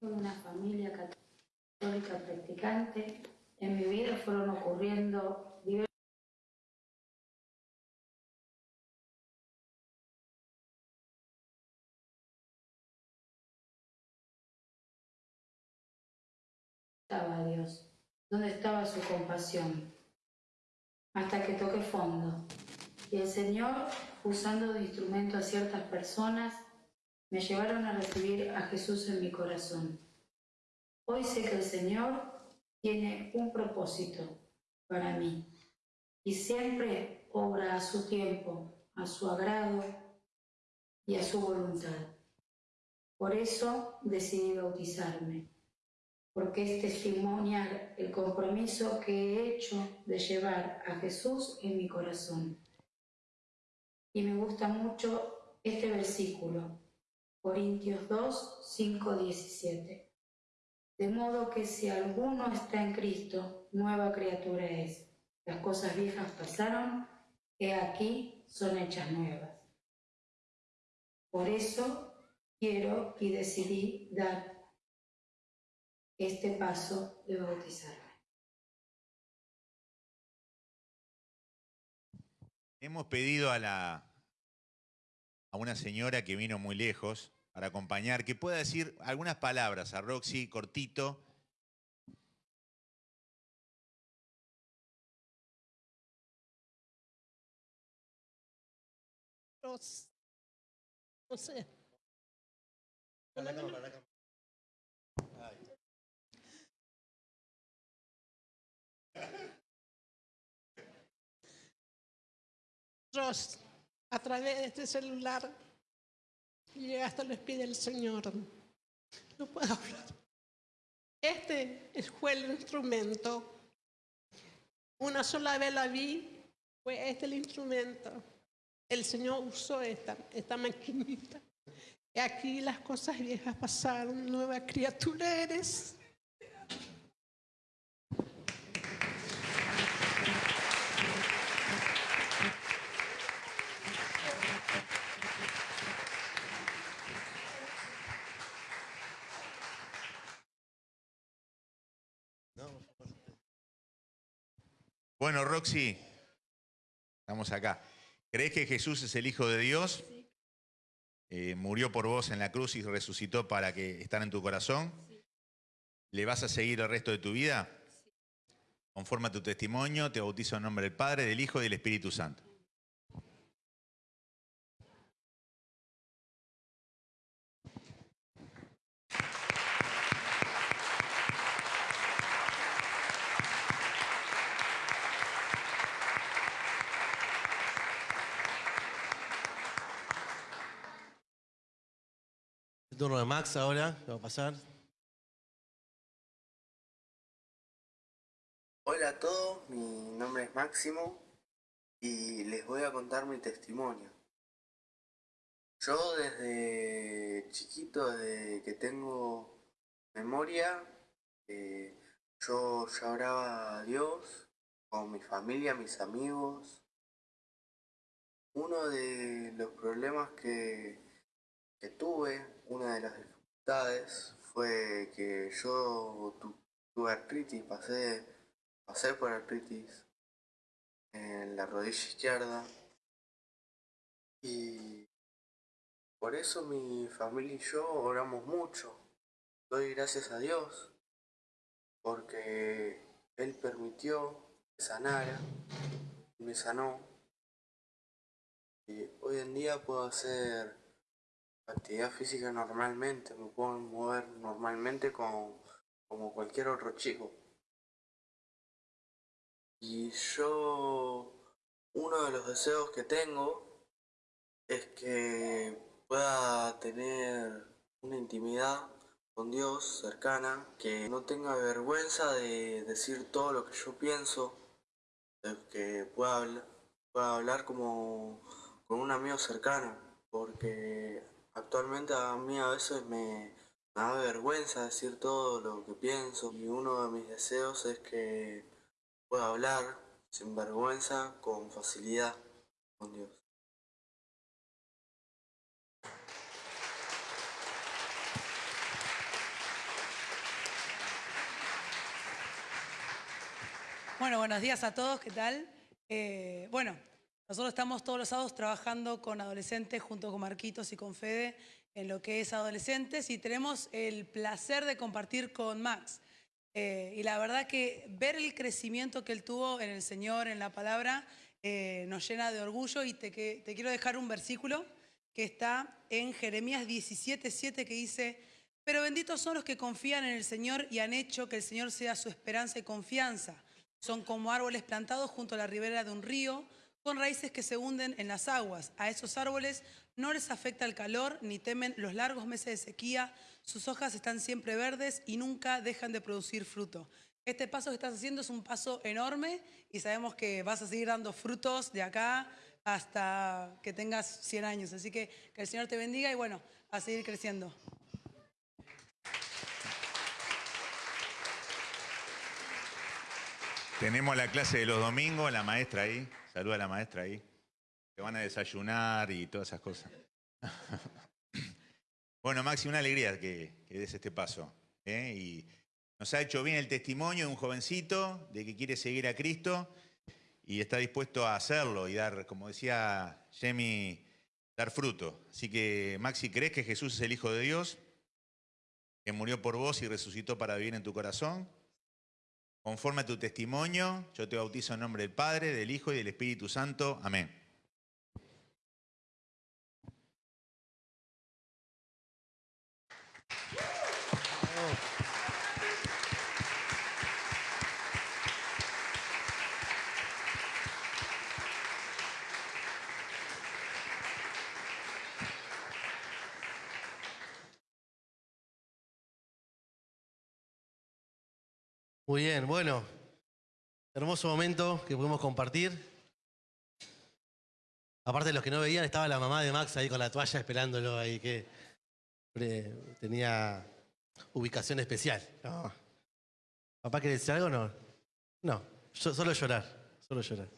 Una familia católica practicante. En mi vida fueron ocurriendo diversas estaba Dios? ¿Dónde estaba su compasión? Hasta que toqué fondo. Y el Señor, usando de instrumento a ciertas personas, me llevaron a recibir a Jesús en mi corazón. Hoy sé que el Señor tiene un propósito para mí y siempre obra a su tiempo, a su agrado y a su voluntad. Por eso decidí bautizarme, porque es testimoniar el compromiso que he hecho de llevar a Jesús en mi corazón. Y me gusta mucho este versículo, Corintios 2, 5, 17. De modo que si alguno está en Cristo, nueva criatura es. Las cosas viejas pasaron, he aquí son hechas nuevas. Por eso quiero y decidí dar este paso de bautizarme.
Hemos pedido a la a una señora que vino muy lejos para acompañar, que pueda decir algunas palabras a Roxy, cortito.
No sé. Ross, a través de este celular, llegaste a los pies del Señor. No puedo hablar. Este es- fue el instrumento. Una sola vez la vi, fue este el instrumento. El Señor usó esta, esta maquinita. Y aquí las cosas viejas pasaron, nueva criatura eres.
Bueno, Roxy, estamos acá. ¿Crees que Jesús es el Hijo de Dios? Eh, murió por vos en la cruz y resucitó para que estar en tu corazón. ¿Le vas a seguir el resto de tu vida? Conforme a tu testimonio, te bautizo en nombre del Padre, del Hijo y del Espíritu Santo.
Turno de Max ahora, va a pasar.
Hola a todos, mi nombre es Máximo y les voy a contar mi testimonio. Yo desde chiquito, desde que tengo memoria, eh, yo ya oraba a Dios con mi familia, mis amigos. Uno de los problemas que, que tuve, una de las dificultades, fue que yo tu- tuve artritis, pasé pasé por artritis en la rodilla izquierda y por eso mi familia y yo oramos mucho. Doy gracias a Dios porque Él permitió que sanara me sanó. Y hoy en día puedo hacer actividad física normalmente, me puedo mover normalmente como, como cualquier otro chico. Y yo, uno de los deseos que tengo es que pueda tener una intimidad con Dios cercana, que no tenga vergüenza de decir todo lo que yo pienso, que pueda hablar, pueda hablar como con un amigo cercano, porque Actualmente a mí a veces me, da vergüenza decir todo lo que pienso y uno de mis deseos es que pueda hablar sin vergüenza, con facilidad con Dios.
Bueno, buenos días a todos, ¿qué tal? Eh, bueno, nosotros estamos todos los sábados trabajando con adolescentes junto con Marquitos y con Fede en lo que es adolescentes y tenemos el placer de compartir con Max. Eh, y la verdad que ver el crecimiento que él tuvo en el Señor, en la palabra, eh, nos llena de orgullo y te, te quiero dejar un versículo que está en Jeremías 17:7 que dice, pero benditos son los que confían en el Señor y han hecho que el Señor sea su esperanza y confianza. Son como árboles plantados junto a la ribera de un río, con raíces que se hunden en las aguas. A esos árboles no les afecta el calor ni temen los largos meses de sequía. Sus hojas están siempre verdes y nunca dejan de producir fruto. Este paso que estás haciendo es un paso enorme y sabemos que vas a seguir dando frutos de acá hasta que tengas 100 años. Así que que el Señor te bendiga y bueno, a seguir creciendo.
Tenemos la clase de los domingos, la maestra ahí. Saluda a la maestra ahí. Que van a desayunar y todas esas cosas. bueno, Maxi, una alegría que, que des este paso. ¿eh? Y nos ha hecho bien el testimonio de un jovencito de que quiere seguir a Cristo y está dispuesto a hacerlo y dar, como decía Jemmy, dar fruto. Así que, Maxi, ¿crees que Jesús es el Hijo de Dios? Que murió por vos y resucitó para vivir en tu corazón. Conforme a tu testimonio, yo te bautizo en nombre del Padre, del Hijo y del Espíritu Santo. Amén.
Muy bien, bueno. Hermoso momento que pudimos compartir. Aparte de los que no veían, estaba la mamá de Max ahí con la toalla esperándolo ahí, que eh, tenía ubicación especial. ¿Papá quiere decir algo no? No, solo llorar, solo llorar.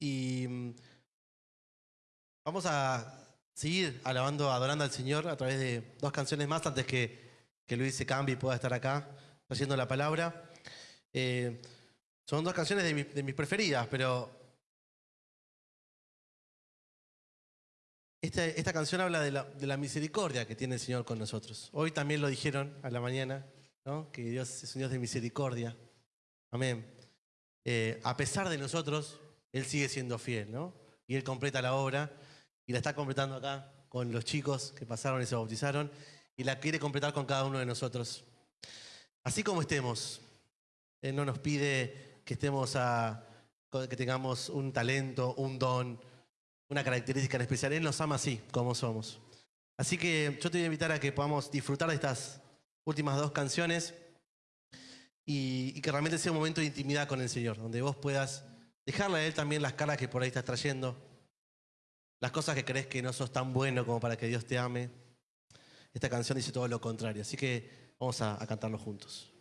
Y mm, vamos a seguir alabando, adorando al Señor a través de dos canciones más antes que, que Luis se cambie y pueda estar acá trayendo la palabra. Eh, son dos canciones de, mi- de mis preferidas, pero esta, esta canción habla de la, de la misericordia que tiene el Señor con nosotros. Hoy también lo dijeron a la mañana, ¿no? que Dios es un Dios de misericordia. Amén. Eh, a pesar de nosotros, Él sigue siendo fiel, ¿no? Y Él completa la obra y la está completando acá con los chicos que pasaron y se bautizaron y la quiere completar con cada uno de nosotros. Así como estemos, Él no nos pide que estemos a, que tengamos un talento, un don, una característica en especial. Él nos ama así, como somos. Así que yo te voy a invitar a que podamos disfrutar de estas últimas dos canciones y, y que realmente sea un momento de intimidad con el Señor, donde vos puedas dejarle a Él también las caras que por ahí estás trayendo, las cosas que crees que no sos tan bueno como para que Dios te ame. Esta canción dice todo lo contrario, así que vamos a, a cantarlo juntos.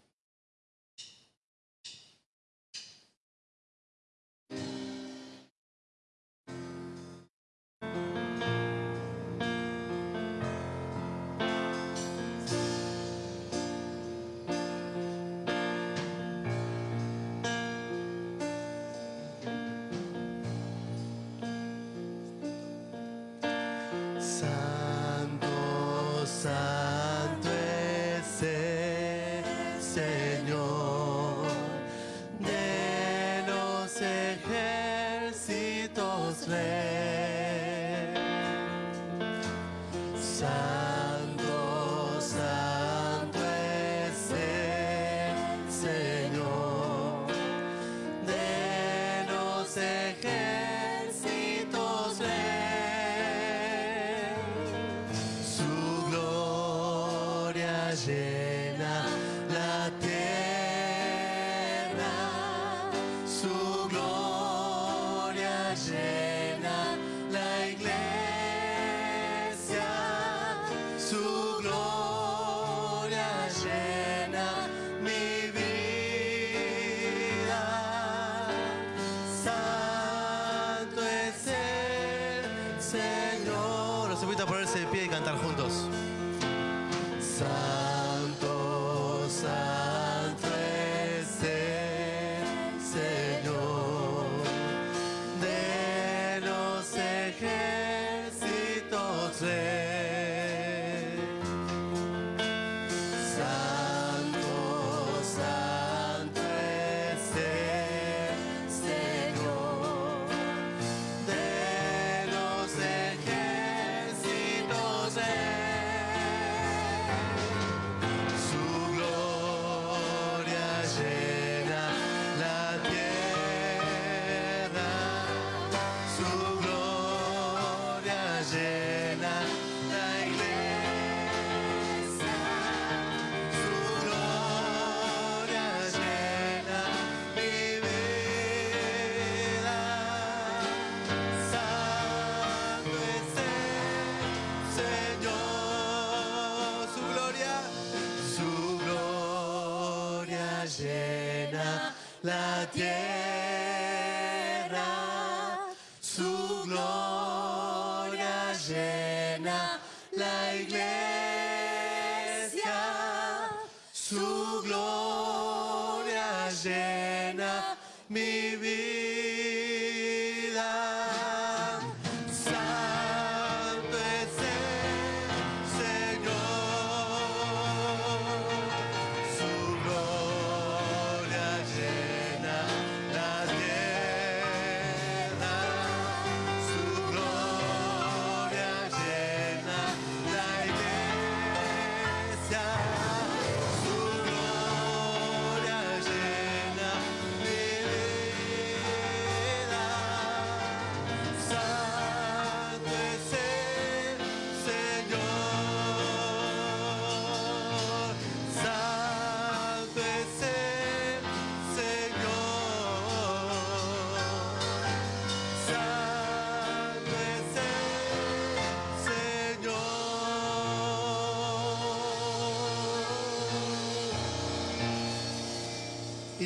Cantar juntos.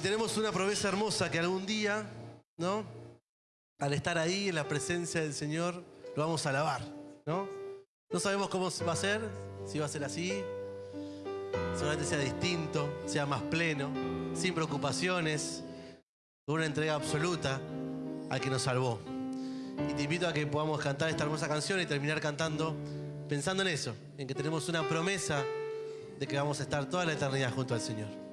Tenemos una promesa hermosa que algún día, ¿no? Al estar ahí en la presencia del Señor, lo vamos a alabar, ¿no? No sabemos cómo va a ser, si va a ser así, seguramente sea distinto, sea más pleno, sin preocupaciones, con una entrega absoluta al que nos salvó. Y te invito a que podamos cantar esta hermosa canción y terminar cantando pensando en eso, en que tenemos una promesa de que vamos a estar toda la eternidad junto al Señor.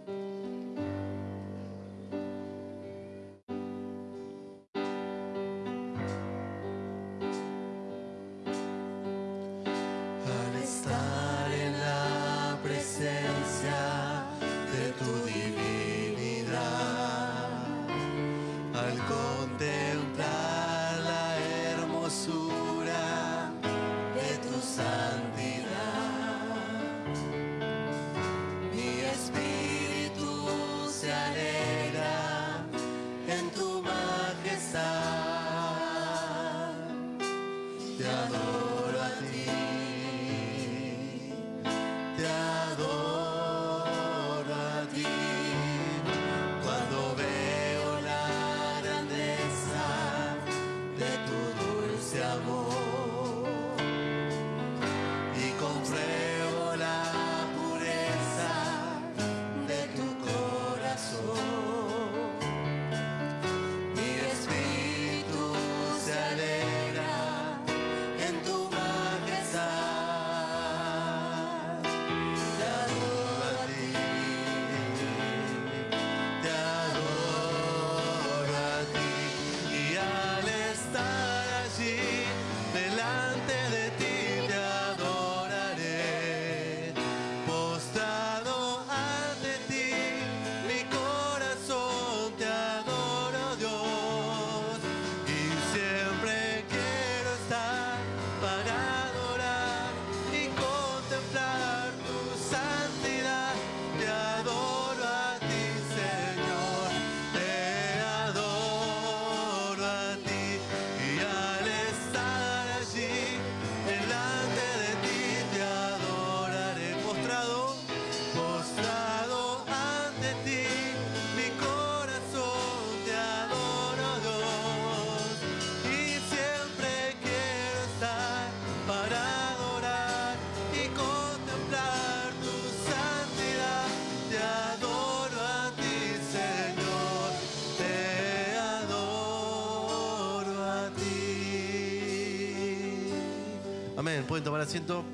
Asiento.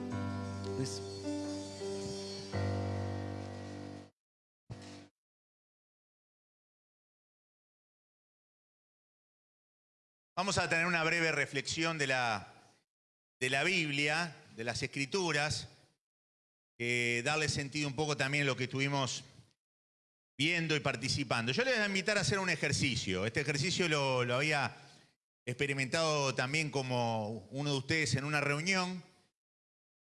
Luis.
Vamos a tener una breve reflexión de la, de la Biblia, de las Escrituras, que darle sentido un poco también a lo que estuvimos viendo y participando. Yo les voy a invitar a hacer un ejercicio. Este ejercicio lo, lo había experimentado también como uno de ustedes en una reunión.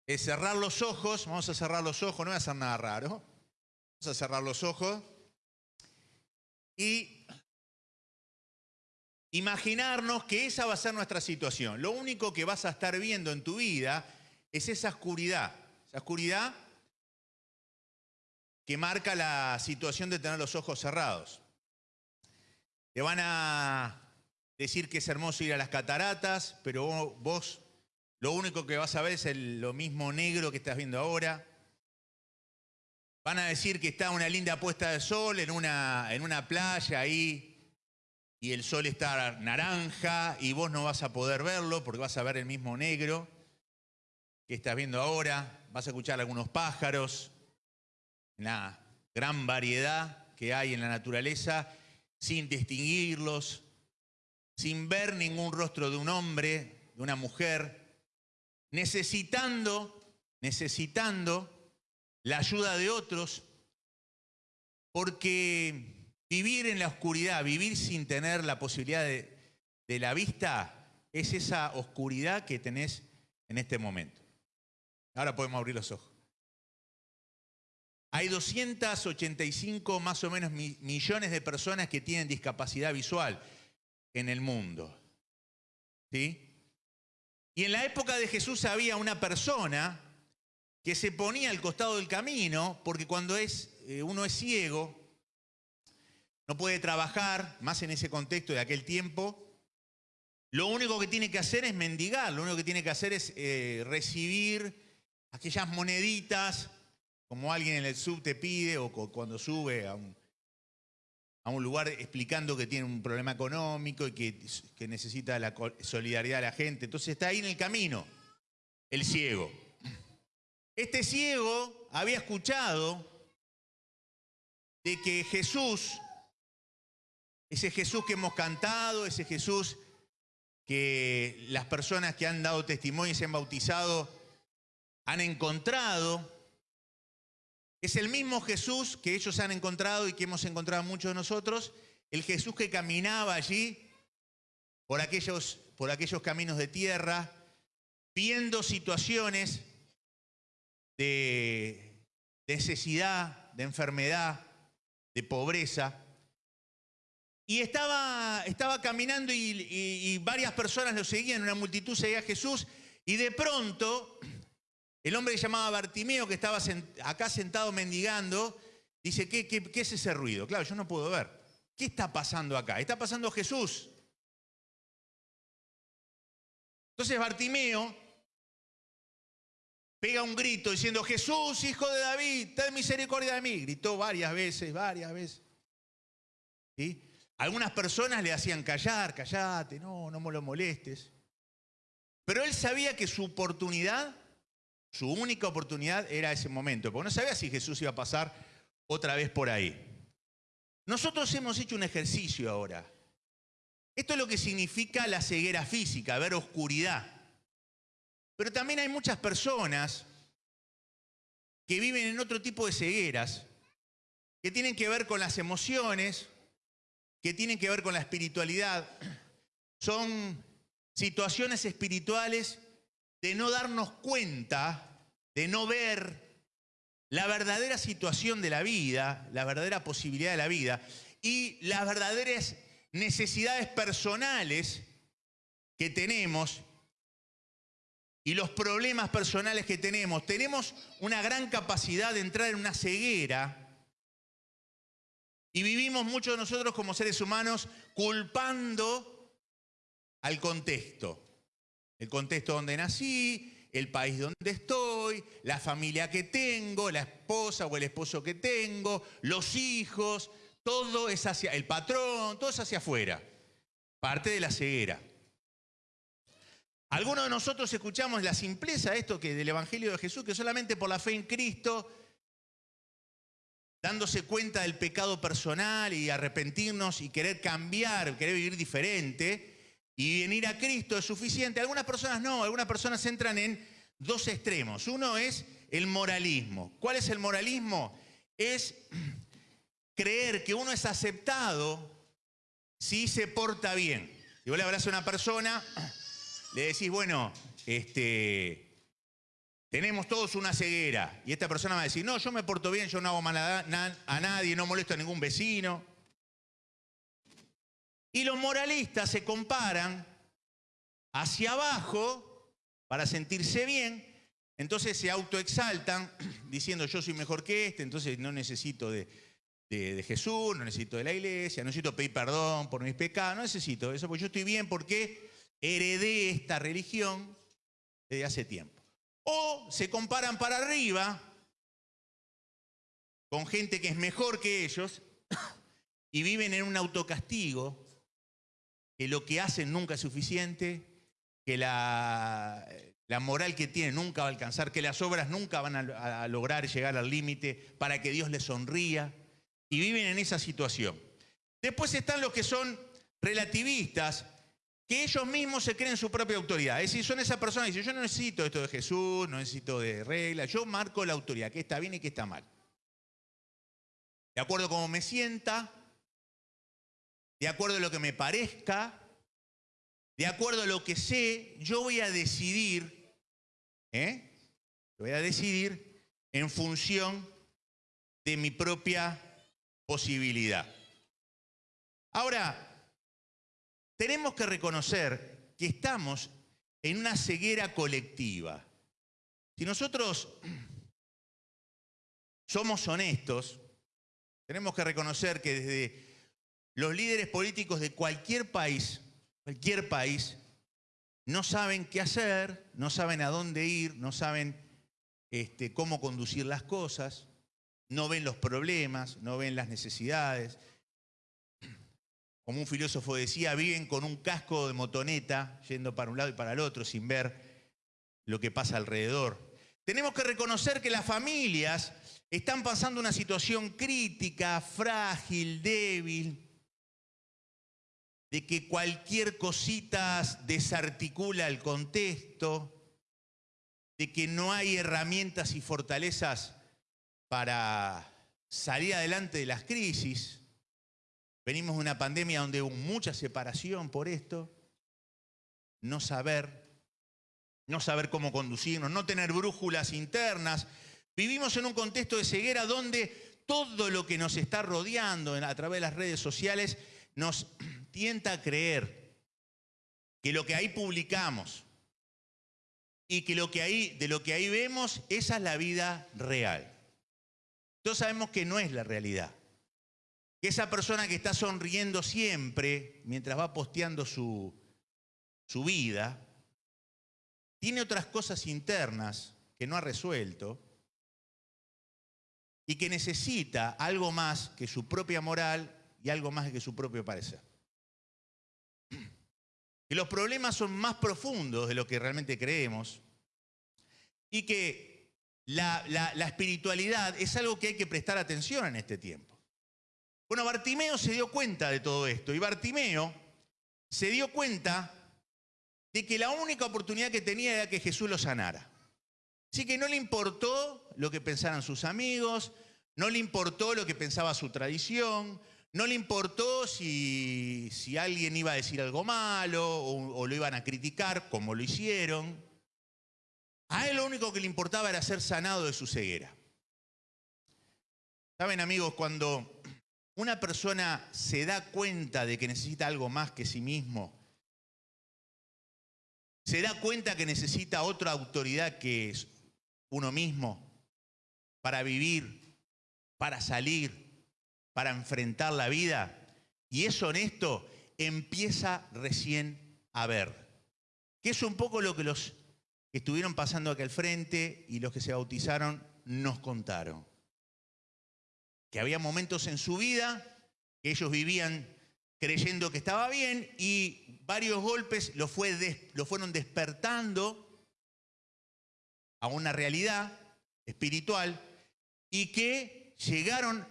Es cerrar los ojos, vamos a cerrar los ojos, no voy a hacer nada raro. Vamos a cerrar los ojos y imaginarnos que esa va a ser nuestra situación. Lo único que vas a estar viendo en tu vida es esa oscuridad. Esa oscuridad que marca la situación de tener los ojos cerrados. Te van a decir que es hermoso ir a las cataratas, pero vos lo único que vas a ver es el- lo mismo negro que estás viendo ahora. Van a decir que está una linda puesta de sol en una, en una playa ahí y el sol está naranja y vos no vas a poder verlo porque vas a ver el mismo negro que estás viendo ahora. Vas a escuchar algunos pájaros, la gran variedad que hay en la naturaleza, sin distinguirlos, sin ver ningún rostro de un hombre, de una mujer, necesitando, necesitando la ayuda de otros, porque vivir en la oscuridad, vivir sin tener la posibilidad de, de la vista, es esa oscuridad que tenés en este momento. Ahora podemos abrir los ojos. Hay 285 más o menos mi- millones de personas que tienen discapacidad visual en el mundo. ¿Sí? Y en la época de Jesús había una persona que se ponía al costado del camino porque cuando es, eh, uno es ciego, no puede trabajar, más en ese contexto de aquel tiempo, lo único que tiene que hacer es mendigar, lo único que tiene que hacer es eh, recibir aquellas moneditas, como alguien en el sub te pide o cu- cuando sube a un, a un lugar explicando que tiene un problema económico y que, necesita la solidaridad de la gente. Entonces está ahí en el camino, el ciego. Este ciego había escuchado de que Jesús, ese Jesús que hemos cantado, ese Jesús que las personas que han dado testimonio y se han bautizado han encontrado, es el mismo Jesús que ellos han encontrado y que hemos encontrado muchos de nosotros, el Jesús que caminaba allí por aquellos, por aquellos caminos de tierra, viendo situaciones de necesidad, de enfermedad, de pobreza. Y estaba, estaba caminando y, y- y varias personas lo seguían, una multitud seguía a Jesús, y de pronto el hombre que llamaba Bartimeo, que estaba acá sentado mendigando, dice, ¿qué, qué, qué es ese ruido? Claro, yo no puedo ver. ¿Qué está pasando acá? Está pasando Jesús. Entonces Bartimeo pega un grito diciendo, Jesús, hijo de David, ten misericordia de mí. Gritó varias veces, varias veces. ¿Sí? Algunas personas le hacían callar, callate, no, no me lo molestes. Pero él sabía que su oportunidad, su única oportunidad era ese momento, porque no sabía si Jesús iba a pasar otra vez por ahí. Nosotros hemos hecho un ejercicio ahora. Esto es lo que significa la ceguera física, ver oscuridad. Pero también hay muchas personas que viven en otro tipo de cegueras, que tienen que ver con las emociones, que tienen que ver con la espiritualidad. Son situaciones espirituales de no darnos cuenta, de no ver la verdadera situación de la vida, la verdadera posibilidad de la vida y las verdaderas necesidades personales que tenemos y los problemas personales que tenemos. Tenemos una gran capacidad de entrar en una ceguera y vivimos muchos de nosotros como seres humanos culpando al contexto. El contexto donde nací, el país donde estoy, la familia que tengo, la esposa o el esposo que tengo, los hijos, todo es hacia el patrón, todo es hacia afuera. Parte de la ceguera. Algunos de nosotros escuchamos la simpleza de esto que del Evangelio de Jesús, que solamente por la fe en Cristo, dándose cuenta del pecado personal y arrepentirnos y querer cambiar, querer vivir diferente, y venir a Cristo es suficiente. Algunas personas no, algunas personas entran en dos extremos. Uno es el moralismo. ¿Cuál es el moralismo? Es creer que uno es aceptado si se porta bien. Si vos le hablas a una persona, le decís, bueno, este, tenemos todos una ceguera. Y esta persona va a decir, no, yo me porto bien, yo no hago mal a, na- a nadie, no molesto a ningún vecino. Y los moralistas se comparan hacia abajo para sentirse bien, entonces se autoexaltan diciendo yo soy mejor que este, entonces no necesito de, Jesús, no necesito de la iglesia, no necesito pedir perdón por mis pecados, no necesito eso, porque yo estoy bien porque heredé esta religión desde hace tiempo. O se comparan para arriba con gente que es mejor que ellos y viven en un autocastigo, que lo que hacen nunca es suficiente, que la, moral que tienen nunca va a alcanzar, que las obras nunca van a, a lograr llegar al límite para que Dios les sonría, y viven en esa situación. Después están los que son relativistas, que ellos mismos se creen su propia autoridad. Es decir, son esas personas que dicen, yo no necesito esto de Jesús, no necesito de reglas, yo marco la autoridad, qué está bien y qué está mal. De acuerdo a cómo me sienta, de acuerdo a lo que me parezca, de acuerdo a lo que sé, yo voy a decidir, ¿eh? Voy a decidir en función de mi propia posibilidad. Ahora, tenemos que reconocer que estamos en una ceguera colectiva. Si nosotros somos honestos, tenemos que reconocer que desde los líderes políticos de cualquier país, cualquier país, no saben qué hacer, no saben a dónde ir, no saben este, cómo conducir las cosas, no ven los problemas, no ven las necesidades. Como un filósofo decía, viven con un casco de motoneta, yendo para un lado y para el otro, sin ver lo que pasa alrededor. Tenemos que reconocer que las familias están pasando una situación crítica, frágil, débil, de que cualquier cosita desarticula el contexto, de que no hay herramientas y fortalezas para salir adelante de las crisis. Venimos de una pandemia donde hubo mucha separación por esto, no saber, no saber cómo conducirnos, no tener brújulas internas. Vivimos en un contexto de ceguera donde todo lo que nos está rodeando a través de las redes sociales nos tienta a creer que lo que ahí publicamos y que, lo que ahí, de lo que ahí vemos, esa es la vida real. Todos sabemos que no es la realidad. Que esa persona que está sonriendo siempre mientras va posteando su, su vida, tiene otras cosas internas que no ha resuelto y que necesita algo más que su propia moral y algo más que su propio parecer. Que los problemas son más profundos de lo que realmente creemos y que la, la, la espiritualidad es algo que hay que prestar atención en este tiempo. Bueno, Bartimeo se dio cuenta de todo esto y Bartimeo se dio cuenta de que la única oportunidad que tenía era que Jesús lo sanara. Así que no le importó lo que pensaran sus amigos, no le importó lo que pensaba su tradición, no le importó si, si alguien iba a decir algo malo o, lo iban a criticar, como lo hicieron. A él lo único que le importaba era ser sanado de su ceguera. Saben amigos, cuando una persona se da cuenta de que necesita algo más que sí mismo, se da cuenta que necesita otra autoridad que es uno mismo para vivir, para salir, para enfrentar la vida, y es honesto, empieza recién a ver. Que es un poco lo que los que estuvieron pasando acá al frente y los que se bautizaron nos contaron. Que había momentos en su vida que ellos vivían creyendo que estaba bien y varios golpes lo, fue lo fueron despertando a una realidad espiritual y que llegaron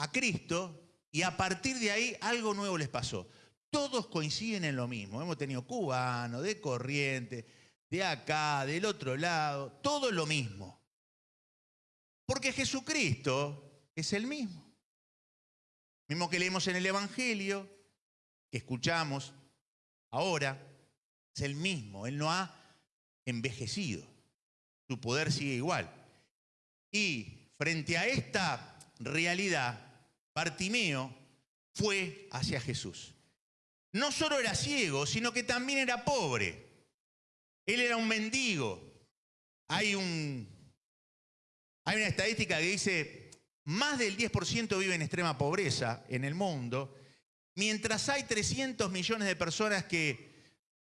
a Cristo y a partir de ahí algo nuevo les pasó. Todos coinciden en lo mismo. Hemos tenido cubanos, de corriente, de acá, del otro lado, todo lo mismo. Porque Jesucristo es el mismo. Mismo que leemos en el Evangelio, que escuchamos ahora, es el mismo. Él no ha envejecido. Su poder sigue igual. Y frente a esta realidad, Bartimeo fue hacia Jesús. No solo era ciego, sino que también era pobre. Él era un mendigo. Hay, un, una estadística que dice, más del 10% vive en extrema pobreza en el mundo, mientras hay 300 millones de personas que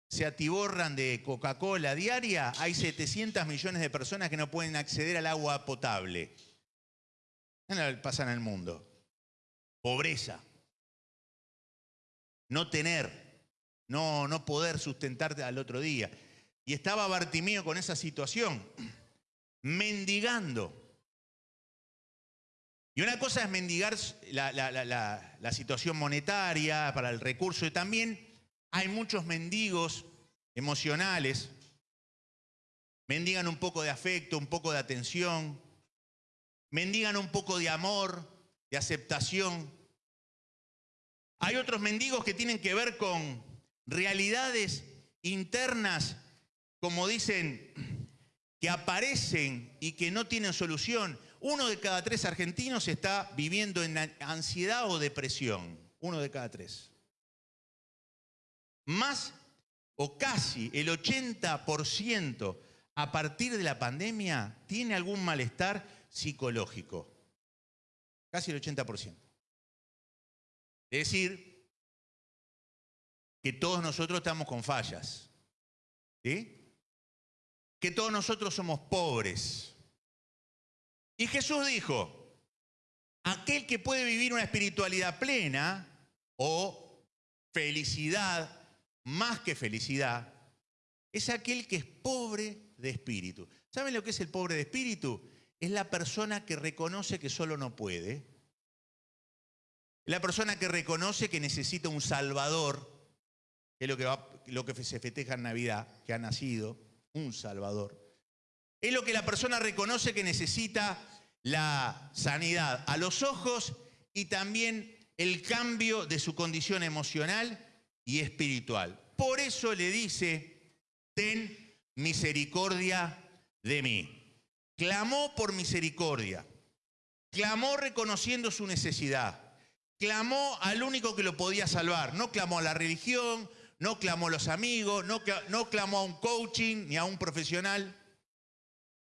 se atiborran de Coca-Cola diaria, hay 700 millones de personas que no pueden acceder al agua potable. ¿Qué pasa en el mundo? Pobreza. No tener, no, no poder sustentarte al otro día. Y estaba Bartimeo con esa situación, mendigando. Y una cosa es mendigar la, la- la- situación monetaria para el recurso y también hay muchos mendigos emocionales. Mendigan un poco de afecto, un poco de atención. Mendigan un poco de amor, de aceptación. Hay otros mendigos que tienen que ver con realidades internas, como dicen, que aparecen y que no tienen solución. Uno de cada tres argentinos está viviendo en ansiedad o depresión. Uno de cada tres. Más o casi el 80% a partir de la pandemia tiene algún malestar psicológico. Casi el 80%. Es decir, que todos nosotros estamos con fallas. ¿Sí? Que todos nosotros somos pobres. Y Jesús dijo, aquel que puede vivir una espiritualidad plena o felicidad, más que felicidad, es aquel que es pobre de espíritu. ¿Saben lo que es el pobre de espíritu? Es la persona que reconoce que solo no puede. La persona que reconoce que necesita un salvador, que es lo que, lo que se festeja en Navidad, que ha nacido, un salvador. Es lo que la persona reconoce que necesita la sanidad a los ojos y también el cambio de su condición emocional y espiritual. Por eso le dice, ten misericordia de mí. Clamó por misericordia. Clamó reconociendo su necesidad. Clamó al único que lo podía salvar. No clamó a la religión, no clamó a los amigos, no, cla- no clamó a un coaching ni a un profesional.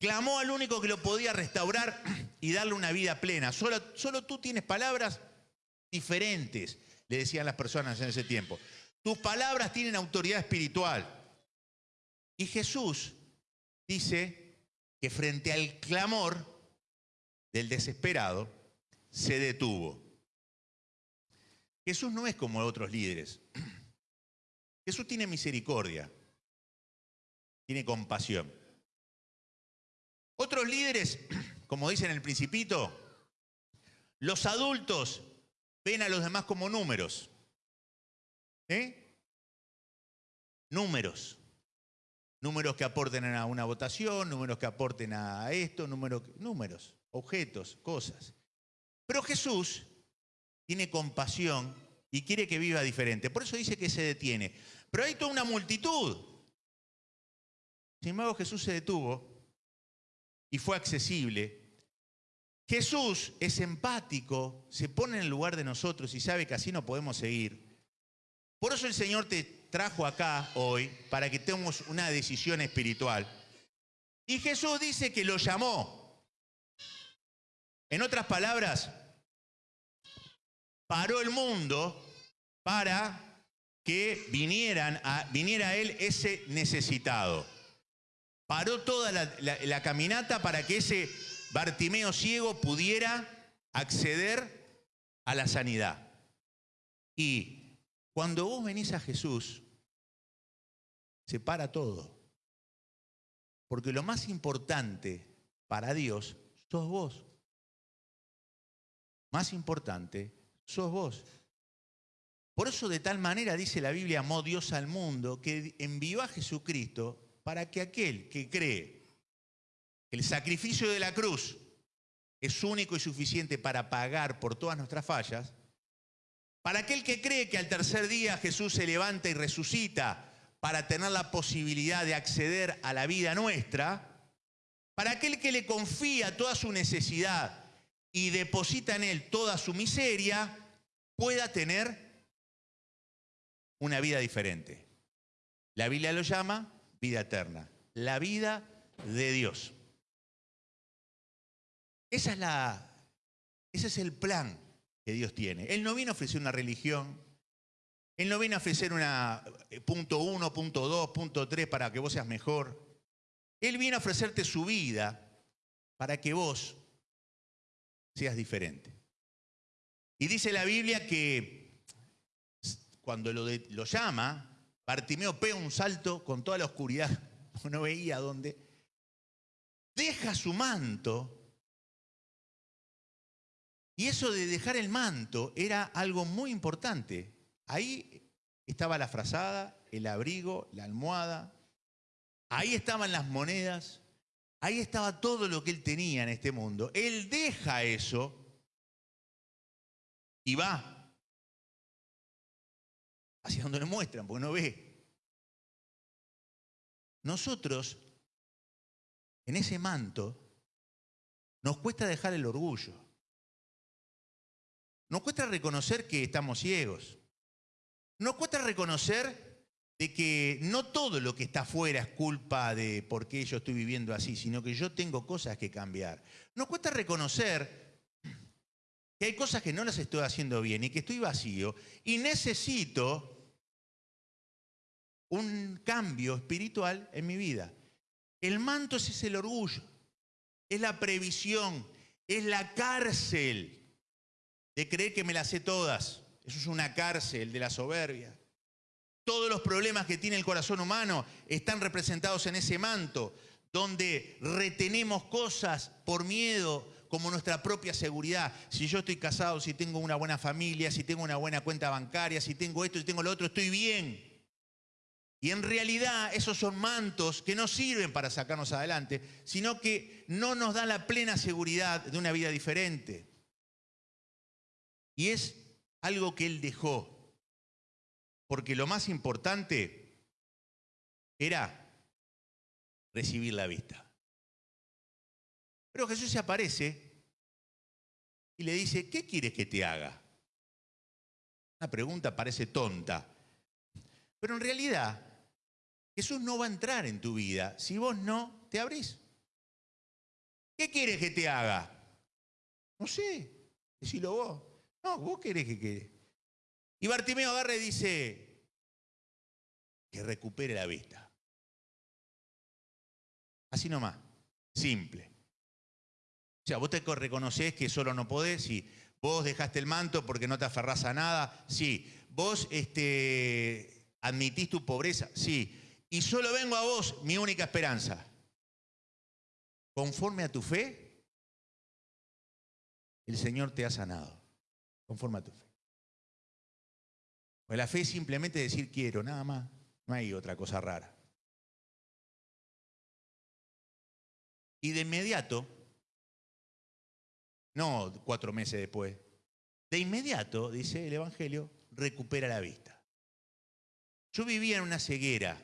Clamó al único que lo podía restaurar y darle una vida plena. Solo tú tienes palabras diferentes, le decían las personas en ese tiempo. Tus palabras tienen autoridad espiritual. Y Jesús dice que frente al clamor del desesperado, se detuvo. Jesús no es como otros líderes. Jesús tiene misericordia, tiene compasión. Otros líderes, como dicen en el principito, los adultos ven a los demás como números. ¿Eh? Números. Números que aporten a una votación, números que aporten a esto, números, números, objetos, cosas. Pero Jesús tiene compasión y quiere que viva diferente. Por eso dice que se detiene. Pero hay toda una multitud. Sin embargo, Jesús se detuvo y fue accesible. Jesús es empático, se pone en el lugar de nosotros y sabe que así no podemos seguir. Por eso el Señor te trajo acá hoy para que tomemos una decisión espiritual. Y Jesús dice que lo llamó. En otras palabras, paró el mundo para que vinieran viniera a él ese necesitado. Paró toda la caminata para que ese Bartimeo ciego pudiera acceder a la sanidad. Y Cuando vos venís a Jesús, se para todo. Porque lo más importante para Dios sos vos. Más importante sos vos. Por eso de tal manera dice la Biblia, amó Dios al mundo, que envió a Jesucristo para que aquel que cree que el sacrificio de la cruz es único y suficiente para pagar por todas nuestras fallas, para aquel que cree que al tercer día Jesús se levanta y resucita para tener la posibilidad de acceder a la vida nuestra, para aquel que le confía toda su necesidad y deposita en él toda su miseria, pueda tener una vida diferente. La Biblia lo llama vida eterna, la vida de Dios. Esa es la, ese es el plan que Dios tiene. Él no vino a ofrecer una religión, Él no vino a ofrecer una eh, punto uno, punto dos, punto tres para que vos seas mejor. Él vino a ofrecerte su vida para que vos seas diferente. Y dice la Biblia que cuando lo, lo llama, Bartimeo pega un salto con toda la oscuridad, no veía dónde, deja su manto, y eso de dejar el manto era algo muy importante. Ahí estaba la frazada, el abrigo, la almohada, ahí estaban las monedas, ahí estaba todo lo que él tenía en este mundo. Él deja eso y va hacia donde le muestran, porque no ve. Nosotros, en ese manto, nos cuesta dejar el orgullo. Nos cuesta reconocer que estamos ciegos. Nos cuesta reconocer de que no todo lo que está afuera es culpa de por qué yo estoy viviendo así, sino que yo tengo cosas que cambiar. Nos cuesta reconocer que hay cosas que no las estoy haciendo bien y que estoy vacío y necesito un cambio espiritual en mi vida. El manto es el orgullo, es la previsión, es la cárcel de creer que me las sé todas. Eso es una cárcel de la soberbia. Todos los problemas que tiene el corazón humano están representados en ese manto, donde retenemos cosas por miedo, como nuestra propia seguridad. Si yo estoy casado, si tengo una buena familia, si tengo una buena cuenta bancaria, si tengo esto, si tengo lo otro, estoy bien. Y en realidad esos son mantos que no sirven para sacarnos adelante, sino que no nos dan la plena seguridad de una vida diferente. Y es algo que él dejó. Porque lo más importante era recibir la vista. Pero Jesús se aparece y le dice, ¿qué quieres que te haga? Una pregunta parece tonta. Pero en realidad, Jesús no va a entrar en tu vida si vos no te abrís. ¿Qué quieres que te haga? No sé, decilo vos. No, vos querés que quede. Y Bartimeo agarra y dice que recupere la vista. Así nomás, simple. O sea, vos te reconoces que solo no podés, sí. Vos dejaste el manto porque no te aferrás a nada, sí. Vos este, admitís tu pobreza, sí. Y solo vengo a vos, mi única esperanza. Conforme a tu fe, el Señor te ha sanado. Conforme a tu fe. Pues la fe es simplemente decir quiero, nada más. No hay otra cosa rara. Y de inmediato, no cuatro meses después, de inmediato, dice el Evangelio, recupera la vista. Yo vivía en una ceguera,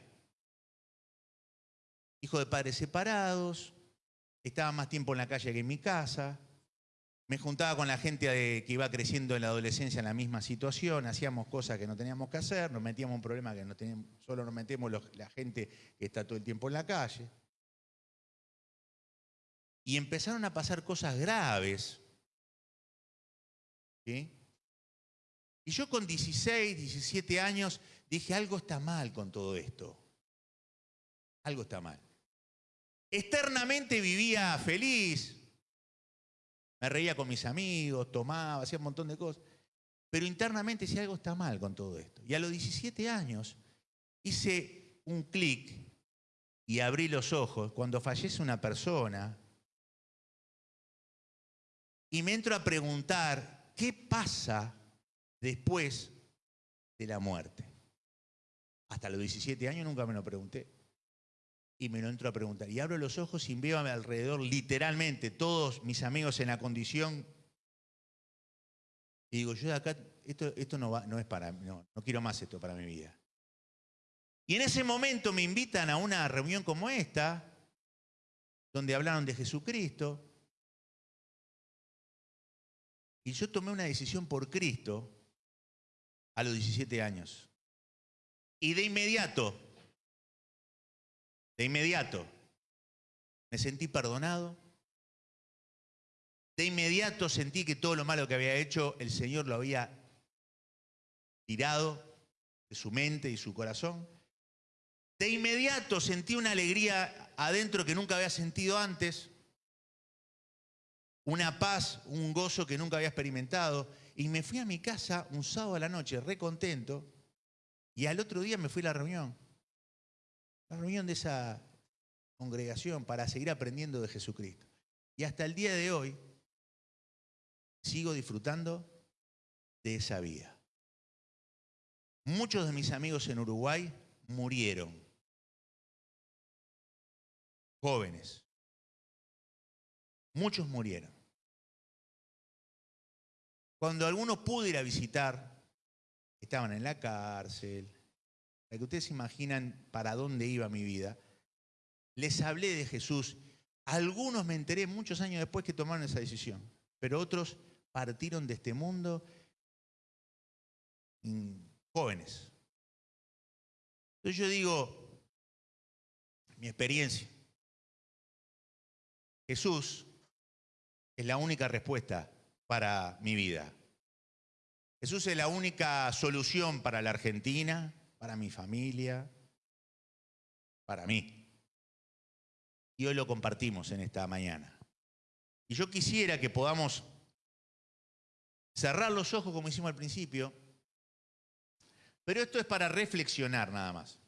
hijo de padres separados, estaba más tiempo en la calle que en mi casa, me juntaba con la gente que iba creciendo en la adolescencia en la misma situación, hacíamos cosas que no teníamos que hacer, nos metíamos en problemas que no teníamos, solo nos metemos la gente que está todo el tiempo en la calle. Y empezaron a pasar cosas graves. Y yo con 16, 17 años dije, algo está mal con todo esto. Algo está mal. Externamente vivía feliz, me reía con mis amigos, tomaba, hacía un montón de cosas. pero internamente si algo está mal con todo esto. Y a los 17 años hice un clic y abrí los ojos cuando fallece una persona y me entro a preguntar qué pasa después de la muerte. Hasta los 17 años nunca me lo pregunté. Y me lo entro a preguntar. Y abro los ojos y veo a mi alrededor literalmente todos mis amigos en la condición. Y digo, yo de acá, esto, esto no, va, no es para mí, no, no quiero más esto para mi vida. Y en ese momento me invitan a una reunión como esta, donde hablaron de Jesucristo. Y yo tomé una decisión por Cristo a los 17 años. Y de inmediato, de inmediato, me sentí perdonado. De inmediato sentí que todo lo malo que había hecho, el Señor lo había tirado de su mente y su corazón. De inmediato sentí una alegría adentro que nunca había sentido antes, una paz, un gozo que nunca había experimentado. Y me fui a mi casa un sábado a la noche, re contento, y al otro día me fui a la reunión, la reunión de esa congregación para seguir aprendiendo de Jesucristo. Y hasta el día de hoy sigo disfrutando de esa vida. Muchos de mis amigos en Uruguay murieron, jóvenes. Muchos murieron. Cuando algunos pude ir a visitar, estaban en la cárcel, para que ustedes imaginan para dónde iba mi vida, les hablé de Jesús. Algunos me enteré muchos años después que tomaron esa decisión, pero otros partieron de este mundo jóvenes. Entonces yo digo, mi experiencia, Jesús es la única respuesta para mi vida. Jesús es la única solución para la Argentina, para mi familia, para mí. Y hoy lo compartimos en esta mañana. Y yo quisiera que podamos cerrar los ojos como hicimos al principio, pero esto es para reflexionar nada más.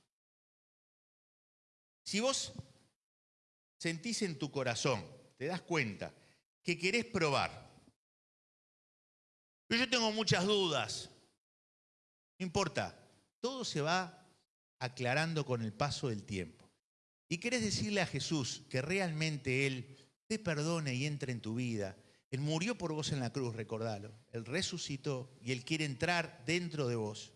Si vos sentís en tu corazón, te das cuenta que querés probar, yo tengo muchas dudas, no importa, todo se va aclarando con el paso del tiempo. Y querés decirle a Jesús que realmente Él te perdone y entre en tu vida. Él murió por vos en la cruz, recordalo. Él resucitó y Él quiere entrar dentro de vos.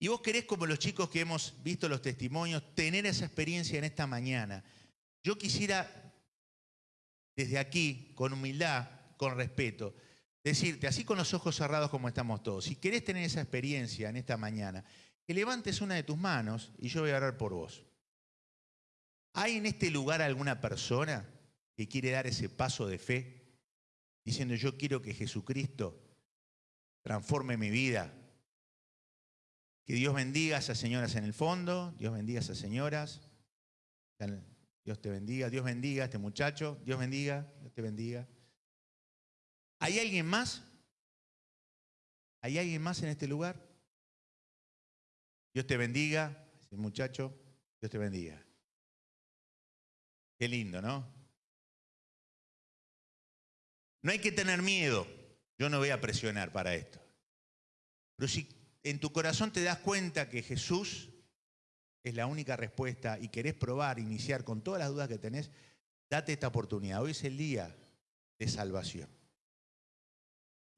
Y vos querés, como los chicos que hemos visto los testimonios, tener esa experiencia en esta mañana. Yo quisiera, desde aquí, con humildad, con respeto, decirte, así con los ojos cerrados como estamos todos, si querés tener esa experiencia en esta mañana, que levantes una de tus manos y yo voy a orar por vos. ¿Hay en este lugar alguna persona que quiere dar ese paso de fe, diciendo yo quiero que Jesucristo transforme mi vida? Que Dios bendiga a esas señoras en el fondo, Dios bendiga a esas señoras, Dios te bendiga, Dios bendiga a este muchacho, Dios bendiga, Dios te bendiga. ¿Hay alguien más? ¿Hay alguien más en este lugar? Dios te bendiga, muchacho, Dios te bendiga. Qué lindo, ¿no? No hay que tener miedo. Yo no voy a presionar para esto. Pero si en tu corazón te das cuenta que Jesús es la única respuesta y querés probar, iniciar con todas las dudas que tenés, date esta oportunidad. Hoy es el día de salvación.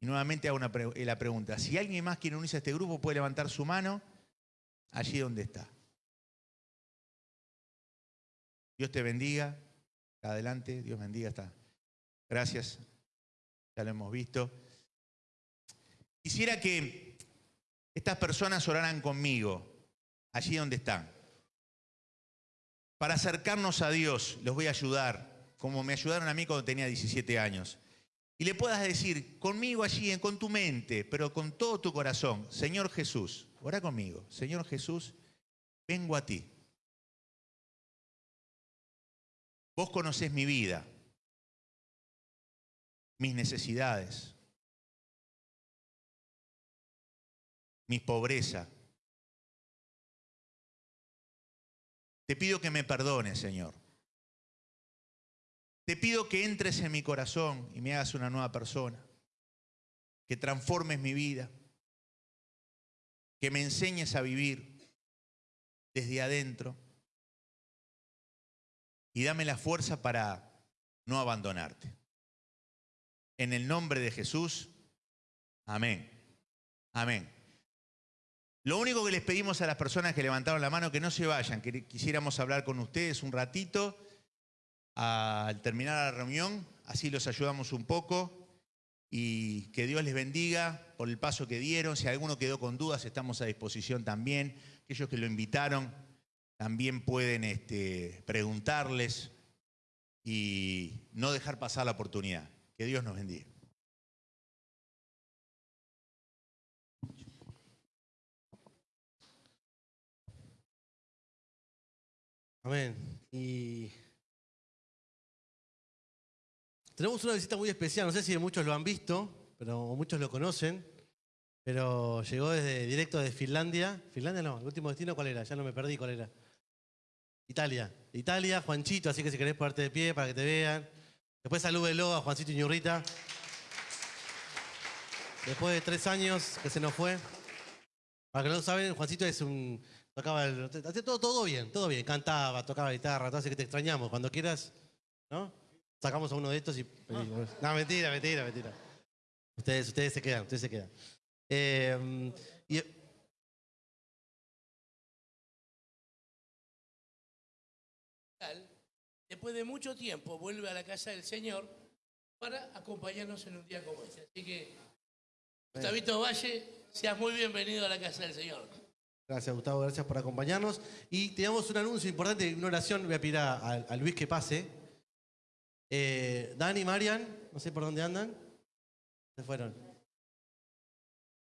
Y nuevamente hago una eh, la pregunta, si alguien más quiere unirse a este grupo, puede levantar su mano allí donde está. Dios te bendiga. Adelante, Dios bendiga. Está. Gracias. Ya lo hemos visto. Quisiera que estas personas oraran conmigo, allí donde están. Para acercarnos a Dios, los voy a ayudar, como me ayudaron a mí cuando tenía 17 años y le puedas decir conmigo allí, con tu mente, pero con todo tu corazón, Señor Jesús, ora conmigo, Señor Jesús, vengo a ti. Vos conocés mi vida, mis necesidades. mi pobreza. Te pido que me perdones, Señor. Te pido que entres en mi corazón y me hagas una nueva persona, que transformes mi vida, que me enseñes a vivir desde adentro y dame la fuerza para no abandonarte. En el nombre de Jesús, amén. Amén. Lo único que les pedimos a las personas que levantaron la mano que no se vayan, que quisiéramos hablar con ustedes un ratito al terminar la reunión, así los ayudamos un poco y que Dios les bendiga por el paso que dieron. Si alguno quedó con dudas, estamos a disposición también. Aquellos que lo invitaron también pueden este, preguntarles y no dejar pasar la oportunidad. Que Dios nos bendiga.
Amén. Y tenemos una visita muy especial, no sé si muchos lo han visto, pero muchos lo conocen, pero llegó desde directo de Finlandia. Finlandia no, el último destino cuál era, ya no me perdí cuál era. Italia. Italia, Juanchito, así que si querés ponerte de pie para que te vean. Después salúdelo a Juancito Iñurrita. Después de tres años que se nos fue. Para que no lo saben, Juancito es un. Tocaba el. Hacía todo, todo bien, todo bien. Cantaba, tocaba guitarra, todo así que te extrañamos. Cuando quieras, ¿no? Sacamos a uno de estos y. No, mentira, mentira, mentira. Ustedes, ustedes se quedan, ustedes se quedan. Eh, y,
después de mucho tiempo, vuelve a la casa del Señor para acompañarnos en un día como este. Así que, Gustavito Valle, seas muy bienvenido a la casa del Señor.
Gracias, Gustavo, gracias por acompañarnos. Y teníamos un anuncio importante, una oración. Voy a pedir a, a- a Luis que pase. Eh, Dani, Marian, no sé por dónde andan. Se fueron.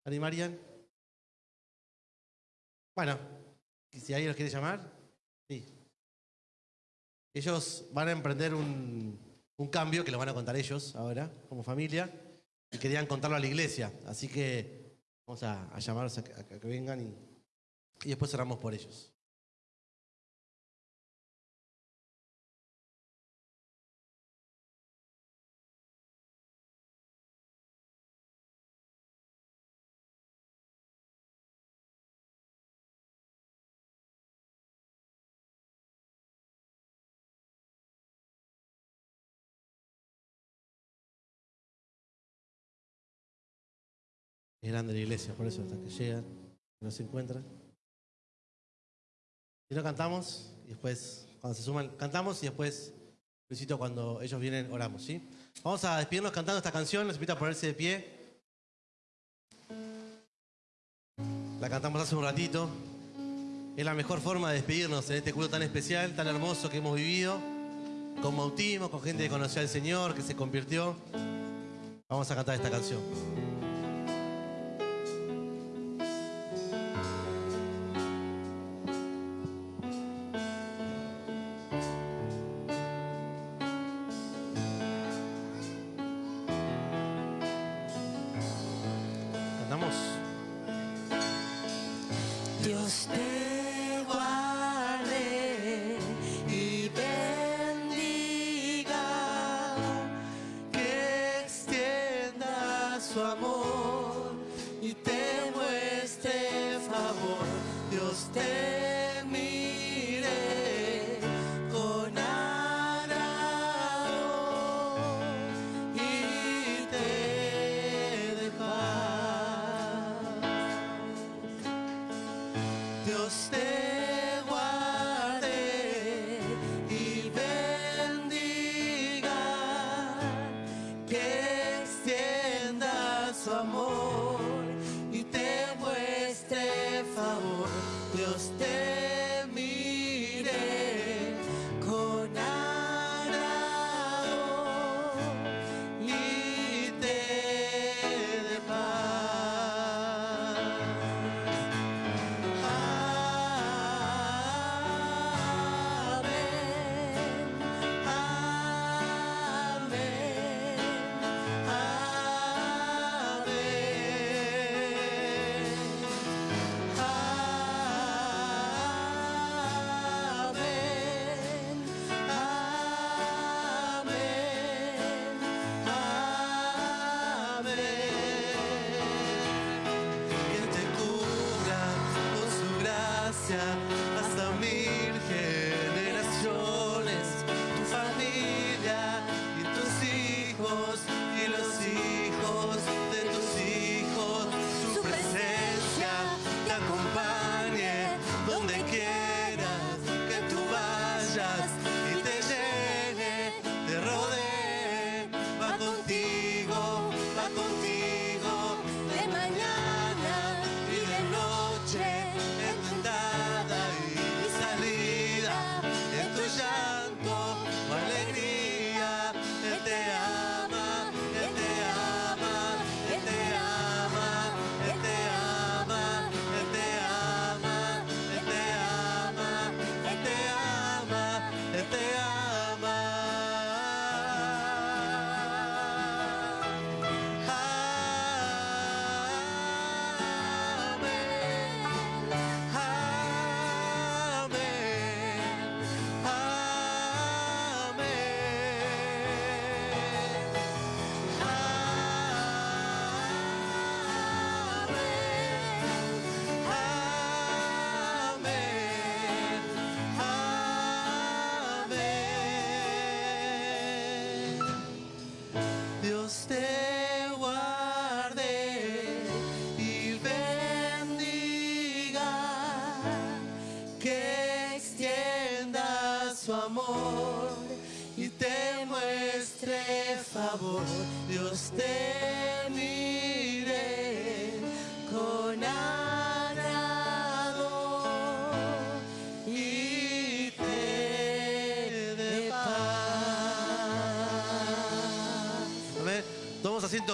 Dani, Marian. Bueno, si alguien los quiere llamar, sí. Ellos van a emprender un, un cambio que lo van a contar ellos ahora, como familia, y querían contarlo a la iglesia. Así que vamos a, llamarlos a que, vengan y, y después oramos por ellos. Es grande la iglesia, por eso hasta que llegan, no se encuentran. Si no cantamos, y después, cuando se suman, cantamos y después, Luisito, cuando ellos vienen, oramos, ¿sí? Vamos a despedirnos cantando esta canción, les invito a ponerse de pie. La cantamos hace un ratito. Es la mejor forma de despedirnos en este culto tan especial, tan hermoso que hemos vivido, con bautismo, con gente que conoció al Señor, que se convirtió. Vamos a cantar esta canción. Su amor y te muestre favor. Dios te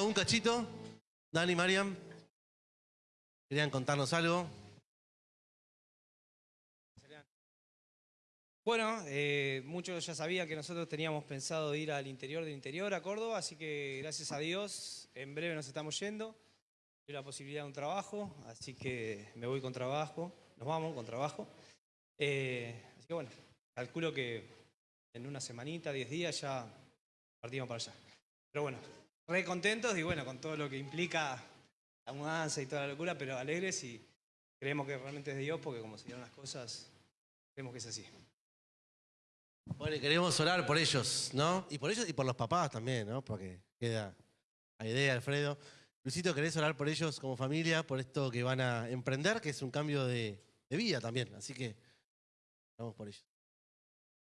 un cachito. Dani, Mariam. ¿Querían contarnos algo?
Bueno, eh, muchos ya sabían que nosotros teníamos pensado ir al interior del interior, a Córdoba, así que gracias a Dios, en breve nos estamos yendo. Hay la posibilidad de un trabajo, así que me voy con trabajo, nos vamos con trabajo. Eh, así que bueno, calculo que en una semanita, 10 días ya partimos para allá. Pero bueno, re contentos y bueno, con todo lo que implica la mudanza y toda la locura, pero alegres y creemos que realmente es de Dios porque como se dieron las cosas, creemos que es así.
Bueno, y queremos orar por ellos, ¿no? Y por ellos y por los papás también, ¿no? Porque queda la idea, Alfredo. Luisito, ¿querés orar por ellos como familia, por esto que van a emprender, que es un cambio de, de vida también? Así que oramos por ellos.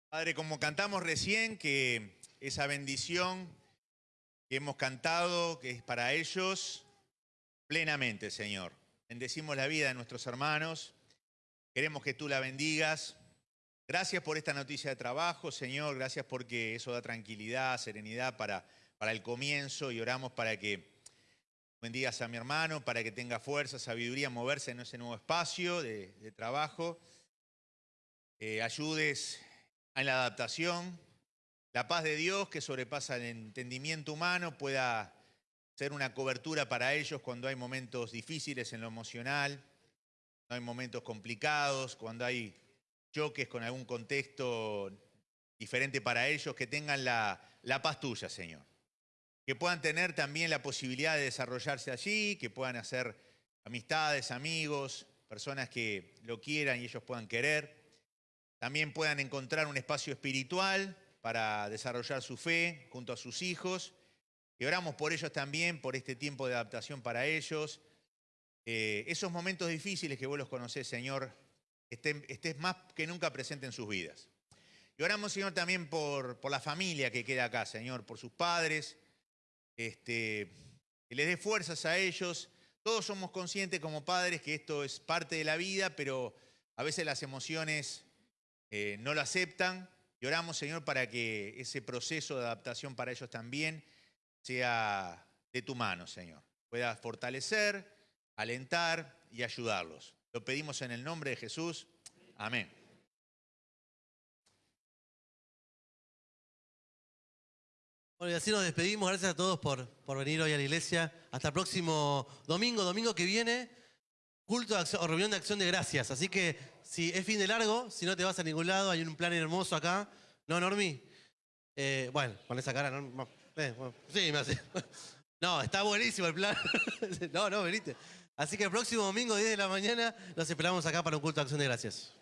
Padre, como cantamos recién, que esa bendición que hemos cantado, que es para ellos, plenamente, Señor. Bendecimos la vida de nuestros hermanos. Queremos que tú la bendigas. Gracias por esta noticia de trabajo, Señor. Gracias porque eso da tranquilidad, serenidad para, para el comienzo y oramos para que bendigas a mi hermano, para que tenga fuerza, sabiduría, moverse en ese nuevo espacio de, trabajo. Eh, ayudes en la adaptación. La paz de Dios que sobrepasa el entendimiento humano pueda ser una cobertura para ellos cuando hay momentos difíciles en lo emocional, cuando hay momentos complicados, cuando hay choques con algún contexto diferente para ellos, que tengan la, la paz tuya, Señor. Que puedan tener también la posibilidad de desarrollarse allí, que puedan hacer amistades, amigos, personas que lo quieran y ellos puedan querer. También puedan encontrar un espacio espiritual para desarrollar su fe junto a sus hijos. Y oramos por ellos también, por este tiempo de adaptación para ellos. Eh, esos momentos difíciles que vos los conocés, Señor, estén, estés más que nunca presente en sus vidas. Y oramos, Señor, también por, la familia que queda acá, Señor, por sus padres, este, que les dé fuerzas a ellos. Todos somos conscientes como padres que esto es parte de la vida, pero a veces las emociones eh, no lo aceptan. Y oramos, Señor, para que ese proceso de adaptación para ellos también sea de tu mano, Señor. Pueda fortalecer, alentar y ayudarlos. Lo pedimos en el nombre de Jesús. Amén.
Bueno, y así nos despedimos. Gracias a todos por, por venir hoy a la iglesia. Hasta el próximo domingo, domingo que viene, culto o reunión de acción de gracias. Así que si es fin de largo, si no te vas a ningún lado, hay un plan hermoso acá. ¿No, Normi? Eh, bueno, con esa cara, no, eh, sí, me hace. No, está buenísimo el plan. No, no, venite. Así que el próximo domingo, 10 de la mañana, los esperamos acá para un culto de acción de gracias.